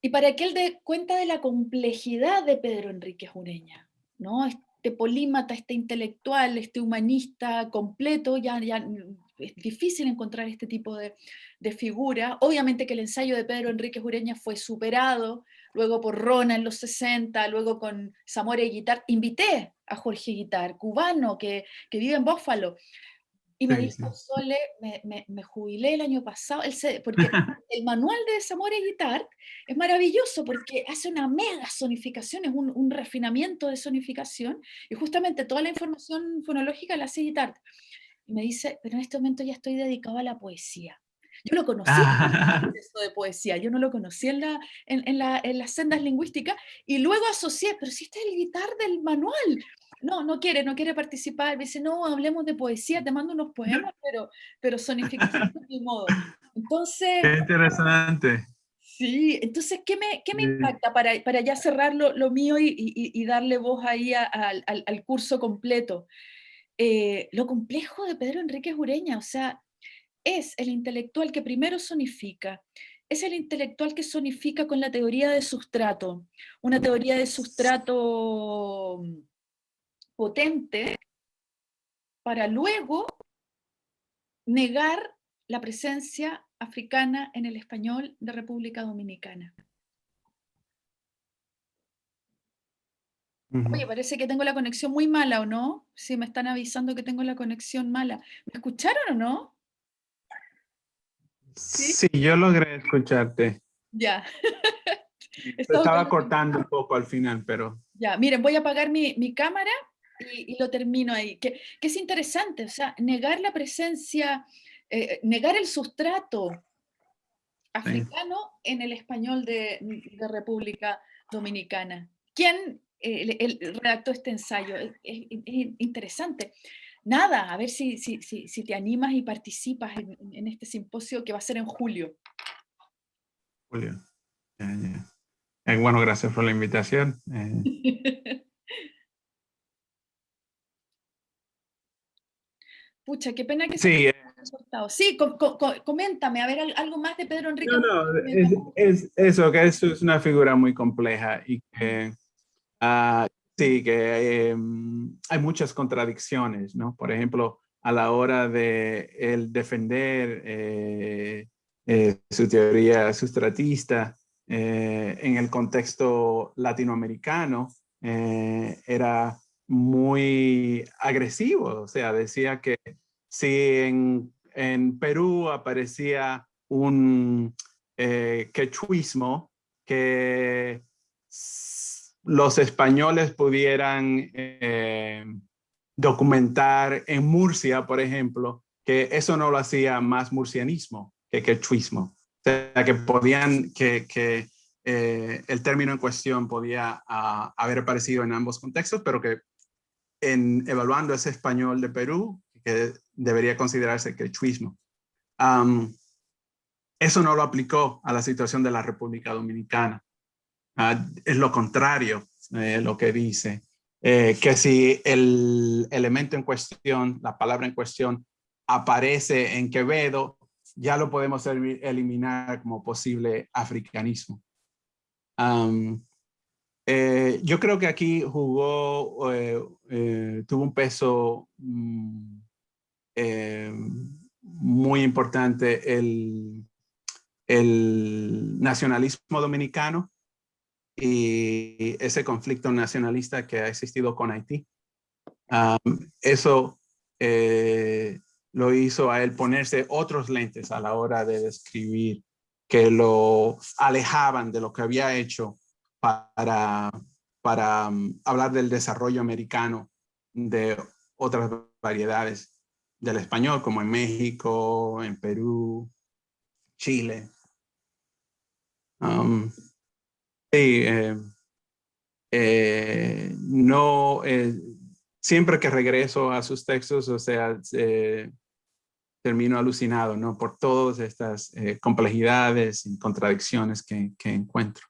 y para que él dé cuenta de la complejidad de Pedro Enrique Jureña, ¿no? Este polímata, este intelectual, este humanista completo, ya, es difícil encontrar este tipo de, de figura. Obviamente que el ensayo de Pedro Enrique Jureña fue superado, luego por Rona en los 60, luego con Zamora y Guitar. Invité a Jorge Guitar, cubano, que, que vive en Bófalo. Y me dijo, Sole, me, me, jubilé el año pasado, porque el manual de Zamora Guitar es maravilloso porque hace una mega sonificación, es un, un, refinamiento de sonificación, y justamente toda la información fonológica la hace Guitar. Y me dice, pero en este momento ya estoy dedicado a la poesía. Yo lo conocí en el de poesía, yo no lo conocí en, la, en, en, la, en las sendas lingüísticas, y luego asocié, pero si este es el guitar del manual, no, no quiere, no quiere participar, me dice, no, hablemos de poesía, te mando unos poemas, pero, pero sonificación de mi modo. Entonces... Qué interesante. Sí, entonces, ¿qué me, qué me impacta para, para ya cerrar lo, lo mío y, y, darle voz ahí al, al, curso completo? Eh, lo complejo de Pedro Enrique Jureña, o sea, es el intelectual que primero sonifica, es el intelectual que sonifica con la teoría de sustrato, una teoría de sustrato potente para luego negar la presencia africana en el español de República Dominicana. Oye, parece que tengo la conexión muy mala, ¿o no? Si me están avisando que tengo la conexión mala. ¿Me escucharon o no? Sí, yo logré escucharte. Ya. Estaba cortando un poco al final, pero... Ya, miren, voy a apagar mi, mi cámara y, lo termino ahí, que, que, es interesante, o sea, negar la presencia, eh, negar el sustrato africano en el español de, de República Dominicana. ¿Quién eh, redactó este ensayo? Es, interesante. Nada, a ver si, si, si, si, te animas y participas en, en, este simposio que va a ser en julio. Julio. Eh, bueno, gracias por la invitación. Pucha, qué pena que sí, se haya Sí, coméntame, a ver, algo más de Pedro Enrique. No, no, es, eso, que es una figura muy compleja y que uh, sí, que em, hay muchas contradicciones, ¿no? Por ejemplo, a la hora de el defender eh, eh, su teoría sustratista eh, en el contexto latinoamericano, era muy agresivo, o sea, decía que si en, en Perú aparecía un eh, quechuismo que los españoles pudieran eh, documentar en Murcia, por ejemplo, que eso no lo hacía más murcianismo que quechuismo. O sea, que podían, que, que eh, el término en cuestión podía ah, haber aparecido en ambos contextos, pero que en evaluando ese español de Perú, que debería considerarse quechuismo. eso no lo aplicó a la situación de la República Dominicana. Ah, es lo contrario eh, lo que dice. Eh, que si el elemento en cuestión, la palabra en cuestión, aparece en Quevedo, ya lo podemos eliminar como posible africanismo. Eh, yo creo que aquí jugó, tuvo un peso mm, muy importante el, nacionalismo dominicano y ese conflicto nacionalista que ha existido con Haití. eso eh, lo hizo a él ponerse otros lentes a la hora de describir que lo alejaban de lo que había hecho para, para um, hablar del desarrollo americano de otras variedades del español, como en México, en Perú, Chile. Um, Sí, eh, eh, no, eh, siempre que regreso a sus textos, o sea, termino alucinado, ¿no? Por todas estas complejidades y contradicciones que encuentro.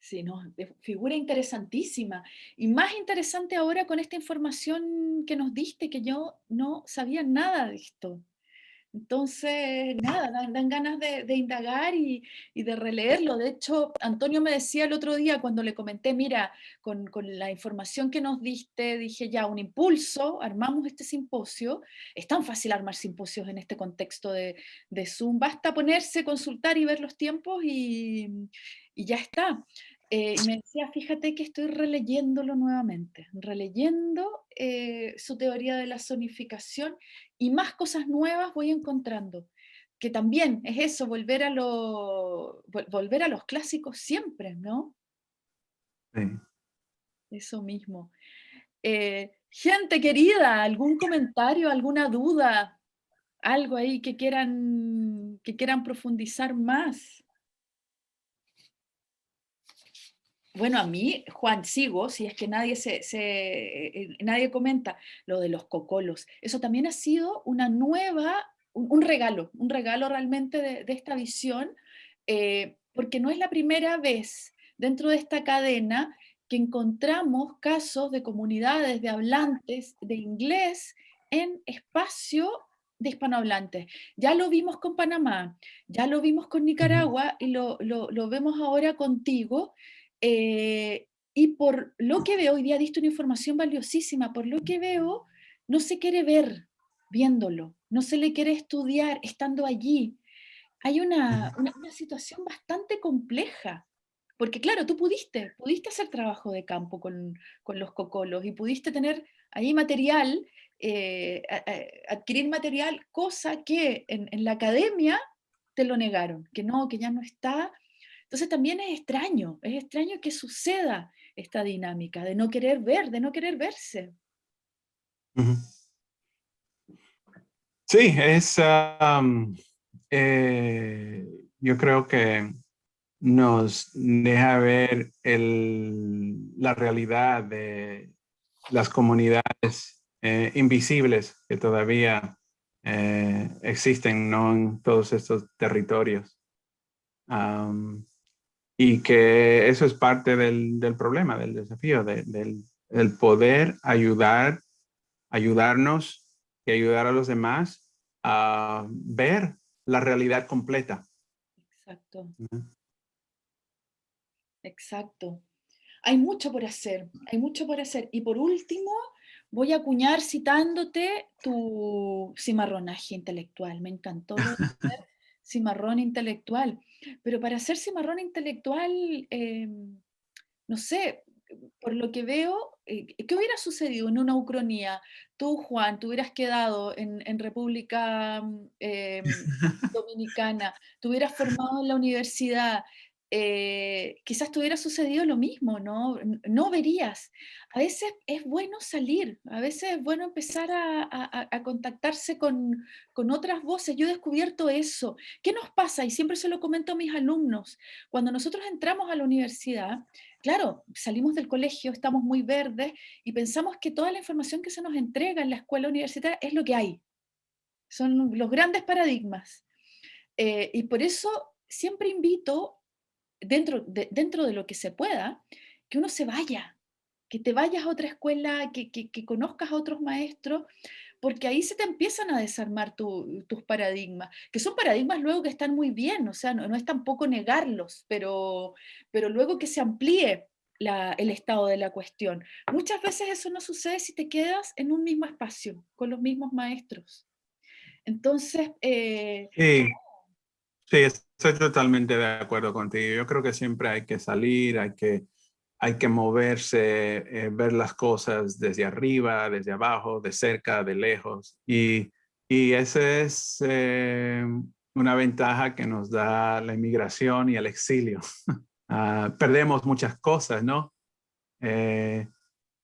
Sí, no, figura interesantísima. Y más interesante ahora con esta información que nos diste, que yo no sabía nada de esto. Entonces, nada, dan, ganas de, indagar y, de releerlo. De hecho, Antonio me decía el otro día cuando le comenté, mira, con, la información que nos diste, dije ya, un impulso, armamos este simposio. Es tan fácil armar simposios en este contexto de, Zoom. Basta ponerse, consultar y ver los tiempos y, ya está. Eh, y me decía, fíjate que estoy releyéndolo nuevamente, releyendo eh, su teoría de la zonificación y más cosas nuevas voy encontrando. Que también es eso, volver a, lo, volver a los clásicos siempre, ¿no? Sí. Eso mismo. Eh, gente querida, ¿algún comentario, alguna duda? Algo ahí que quieran, que quieran profundizar más. Bueno, a mí, Juan, sigo, si es que nadie, se, eh, nadie comenta lo de los cocolos. Eso también ha sido una nueva, un, regalo, un regalo realmente de, esta visión, eh, porque no es la primera vez dentro de esta cadena que encontramos casos de comunidades de hablantes de inglés en espacio de hispanohablantes. Ya lo vimos con Panamá, ya lo vimos con Nicaragua y lo, lo vemos ahora contigo, eh, y por lo que veo, hoy día diste una información valiosísima, por lo que veo, no se quiere ver viéndolo, no se le quiere estudiar estando allí. Hay una, una, situación bastante compleja, porque claro, tú pudiste, pudiste hacer trabajo de campo con, con los cocolos y pudiste tener ahí material, eh, adquirir material, cosa que en, en la academia te lo negaron, que no, que ya no está, entonces también es extraño, es extraño que suceda esta dinámica de no querer ver, de no querer verse. Sí, es, eh, yo creo que nos deja ver la realidad de las comunidades eh, invisibles que todavía eh, existen ¿no? en todos estos territorios y que eso es parte del, del problema, del desafío, del, poder ayudar, ayudarnos y ayudar a los demás a ver la realidad completa. Exacto. Exacto. Hay mucho por hacer, hay mucho por hacer. Y por último, voy a acuñar citándote tu cimarronaje intelectual. Me encantó cimarrón intelectual. Pero para ser cimarrón intelectual, em, no sé, por lo que veo, eh, ¿qué hubiera sucedido en una ucronía? Tú, Juan, te hubieras quedado en, República em, Dominicana, te hubieras formado en la universidad, eh, quizás te sucedido lo mismo, ¿no? No verías. A veces es bueno salir, a veces es bueno empezar a, contactarse con, con, otras voces. Yo he descubierto eso. ¿Qué nos pasa? Y siempre se lo comento a mis alumnos. Cuando nosotros entramos a la universidad, claro, salimos del colegio, estamos muy verdes y pensamos que toda la información que se nos entrega en la escuela universitaria es lo que hay. Son los grandes paradigmas. Eh, y por eso siempre invito dentro de, dentro de lo que se pueda, que uno se vaya, que te vayas a otra escuela, que, conozcas a otros maestros, porque ahí se te empiezan a desarmar tus paradigmas, que son paradigmas luego que están muy bien, o sea, no, es tampoco negarlos, pero, pero luego que se amplíe el estado de la cuestión. Muchas veces eso no sucede si te quedas en un mismo espacio, con los mismos maestros. Entonces... Eh, sí, sí, Estoy totalmente de acuerdo contigo. Yo creo que siempre hay que salir, hay que, hay que moverse, eh, ver las cosas desde arriba, desde abajo, de cerca, de lejos. Y, y esa es eh, una ventaja que nos da la inmigración y el exilio. Ah, perdemos muchas cosas, ¿no? Eh,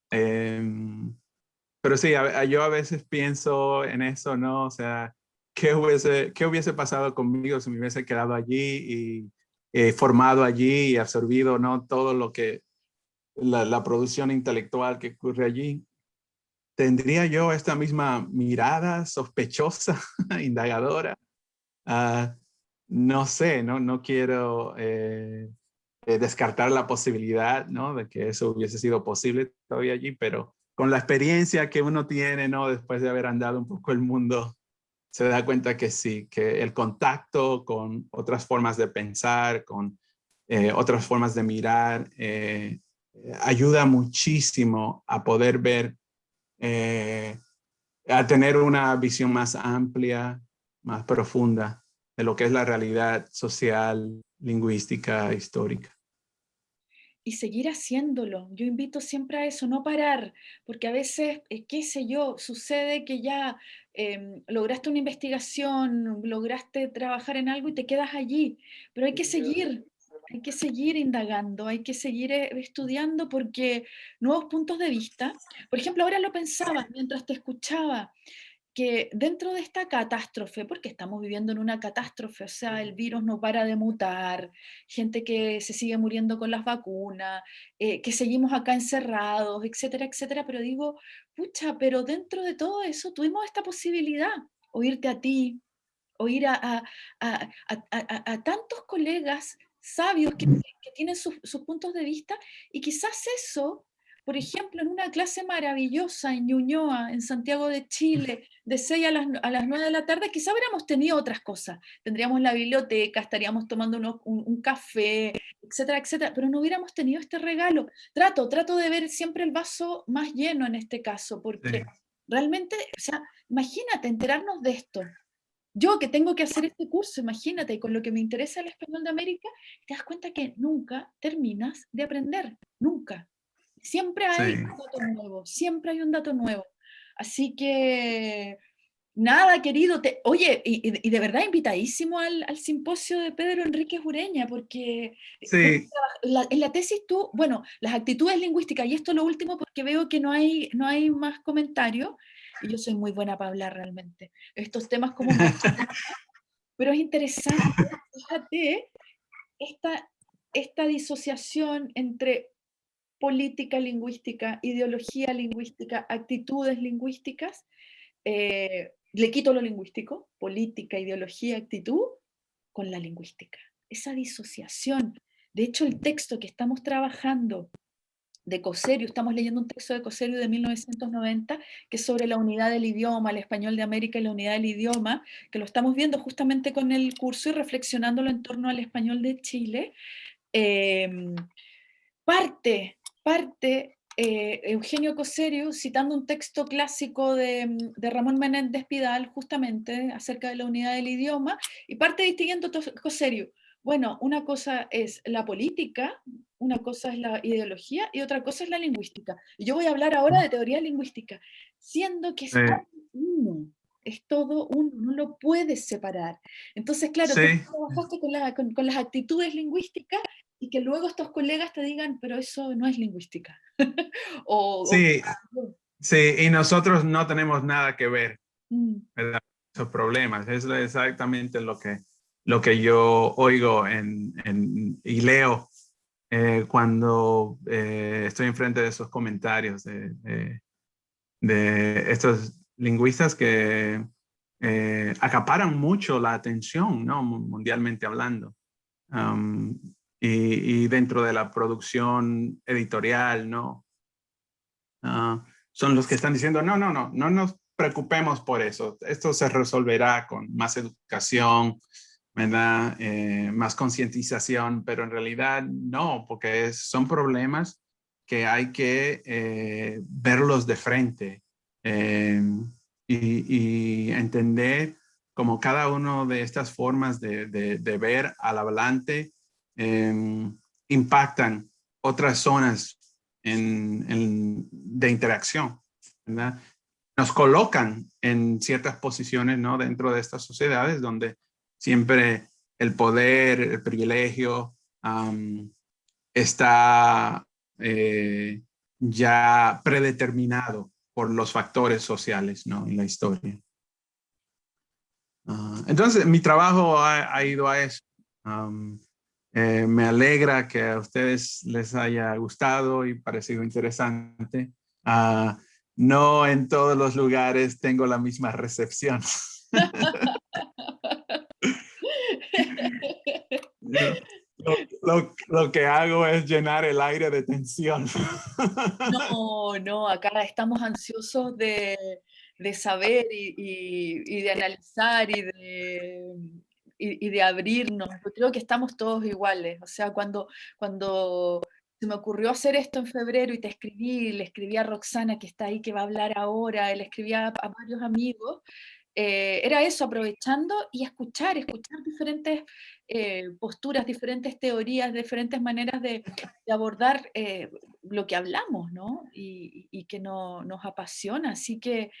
em, pero sí, yo a veces pienso en eso, ¿no? O sea, qué hubiese, qué hubiese pasado conmigo si me hubiese quedado allí y eh, formado allí y absorbido ¿no? todo lo que, la, producción intelectual que ocurre allí. ¿Tendría yo esta misma mirada sospechosa, indagadora? Ah, no sé, no, no quiero eh, eh, descartar la posibilidad ¿no? de que eso hubiese sido posible todavía allí, pero con la experiencia que uno tiene ¿no? después de haber andado un poco el mundo se da cuenta que sí, que el contacto con otras formas de pensar, con eh, otras formas de mirar, eh, ayuda muchísimo a poder ver, eh, a tener una visión más amplia, más profunda de lo que es la realidad social, lingüística, histórica y seguir haciéndolo. Yo invito siempre a eso, no parar, porque a veces, qué sé yo, sucede que ya Em, lograste una investigación, lograste trabajar en algo y te quedas allí, pero hay que seguir, hay que seguir indagando, hay que seguir eh, estudiando porque nuevos puntos de vista, por ejemplo, ahora lo pensaba mientras te escuchaba, que dentro de esta catástrofe, porque estamos viviendo en una catástrofe, o sea, el virus no para de mutar, gente que se sigue muriendo con las vacunas, eh, que seguimos acá encerrados, etcétera, etcétera, pero digo, pucha, pero dentro de todo eso tuvimos esta posibilidad, oírte a ti, oír a, a, tantos colegas sabios que, tienen sus, sus puntos de vista, y quizás eso por ejemplo, en una clase maravillosa en Ñuñoa, en Santiago de Chile, de 6 a las, a las 9 de la tarde, quizá hubiéramos tenido otras cosas. Tendríamos la biblioteca, estaríamos tomando un, café, etcétera, etcétera, pero no hubiéramos tenido este regalo. Trato, trato de ver siempre el vaso más lleno en este caso, porque realmente, o sea, imagínate enterarnos de esto. Yo que tengo que hacer este curso, imagínate, con lo que me interesa el español de América, te das cuenta que nunca terminas de aprender, nunca. Siempre hay un dato nuevo, siempre hay un dato nuevo. Así que, nada, querido, te, oye, y, de verdad invitadísimo al, simposio de Pedro Enrique Ureña, porque en la tesis tú, bueno, las actitudes lingüísticas, y esto es lo último porque veo que no hay, no hay más comentarios, y yo soy muy buena para hablar realmente, estos temas como... pero es interesante, fíjate, esta, esta disociación entre política lingüística, ideología lingüística, actitudes lingüísticas, eh, le quito lo lingüístico, política, ideología, actitud, con la lingüística. Esa disociación. De hecho, el texto que estamos trabajando de Coserio, estamos leyendo un texto de Coserio de 1990, que es sobre la unidad del idioma, el español de América y la unidad del idioma, que lo estamos viendo justamente con el curso y reflexionándolo en torno al español de Chile. Em, parte parte eh, Eugenio Coserio citando un texto clásico de, Ramón Menéndez Pidal, justamente acerca de la unidad del idioma, y parte distinguiendo Coserio. Bueno, una cosa es la política, una cosa es la ideología y otra cosa es la lingüística. Y yo voy a hablar ahora de teoría lingüística, siendo que es es todo uno, no lo puedes separar. Entonces, claro, tú trabajaste con, con, las actitudes lingüísticas y que luego estos colegas te digan, pero eso no es lingüística. o, sí, sí, y nosotros no tenemos nada que ver mm. esos problemas. Es exactamente lo que, lo que yo oigo en, en y leo eh, cuando eh, estoy enfrente de esos comentarios de, de, estos lingüistas que eh, acaparan mucho la atención, ¿no? mundialmente hablando. Um, y, y, dentro de la producción editorial, ¿no? Uh, son los que están diciendo, no, no, no, no nos preocupemos por eso. Esto se resolverá con más educación, ¿verdad? Eh, más concientización, pero en realidad no, porque son problemas que hay que eh, verlos de frente eh, y, entender como cada una de estas formas de, de, ver al hablante impactan otras zonas de interacción. Nos colocan en ciertas posiciones ¿no? dentro de estas sociedades donde siempre el poder, el privilegio está eh, ya predeterminado por los factores sociales ¿no? en la historia. Ah, entonces, mi trabajo ha, ido a eso. Eh, me alegra que a ustedes les haya gustado y parecido interesante. Ah, no en todos los lugares tengo la misma recepción. Lo, que hago es llenar el aire de tensión. No, no, acá estamos ansiosos de, saber y, de analizar y de, y, de abrirnos. Yo creo que estamos todos iguales. O sea, cuando, cuando se me ocurrió hacer esto en febrero y te escribí, le escribí a Roxana que está ahí, que va a hablar ahora, le escribí a varios amigos, eh, era eso, aprovechando y escuchar, escuchar diferentes eh, posturas, diferentes teorías, diferentes maneras de, abordar eh, lo que hablamos, ¿no? Y, que no, nos apasiona. Así que,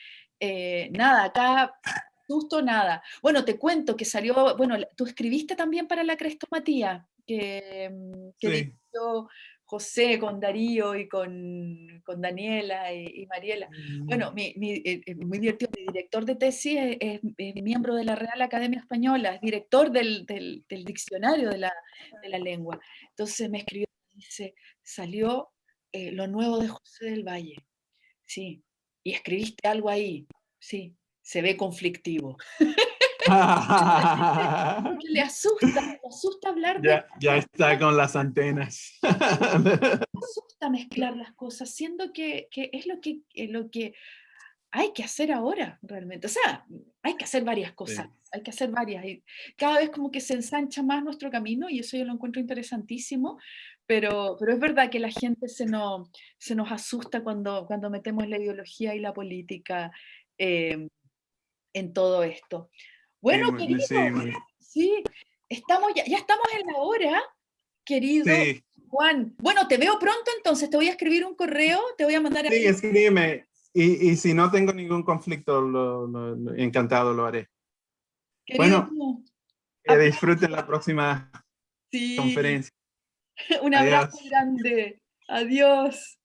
nada, acá, justo nada. Bueno, te cuento que salió, bueno, tú escribiste también para la Crestomatía, que, mm, que José, con Darío y con, Daniela y, Mariela. Bueno, mm. mi, eh, eh, muy divertido, mi director de tesis es, miembro de la Real Academia Española, es director del, diccionario de la, lengua. Entonces me escribió, dice, salió eh, lo nuevo de José del Valle. Sí, y escribiste algo ahí. Sí, se ve conflictivo. le asusta, le asusta hablar de... Ya, está con las antenas. Le asusta mezclar las cosas, siendo que, es lo que, lo que hay que hacer ahora, realmente. O sea, hay que hacer varias cosas, hay que hacer varias. Y cada vez como que se ensancha más nuestro camino y eso yo lo encuentro interesantísimo, pero, pero es verdad que la gente se nos, se nos asusta cuando, cuando metemos la ideología y la política eh, en todo esto. Bueno, querido, sí, estamos, ya, ya, estamos en la hora, querido Juan. Bueno, te veo pronto entonces, te voy a escribir un correo, te voy a mandar... Sí, escríbeme. Y, y, si no tengo ningún conflicto, lo, encantado lo haré. bueno, que disfruten la próxima conferencia. Un abrazo grande. Adiós.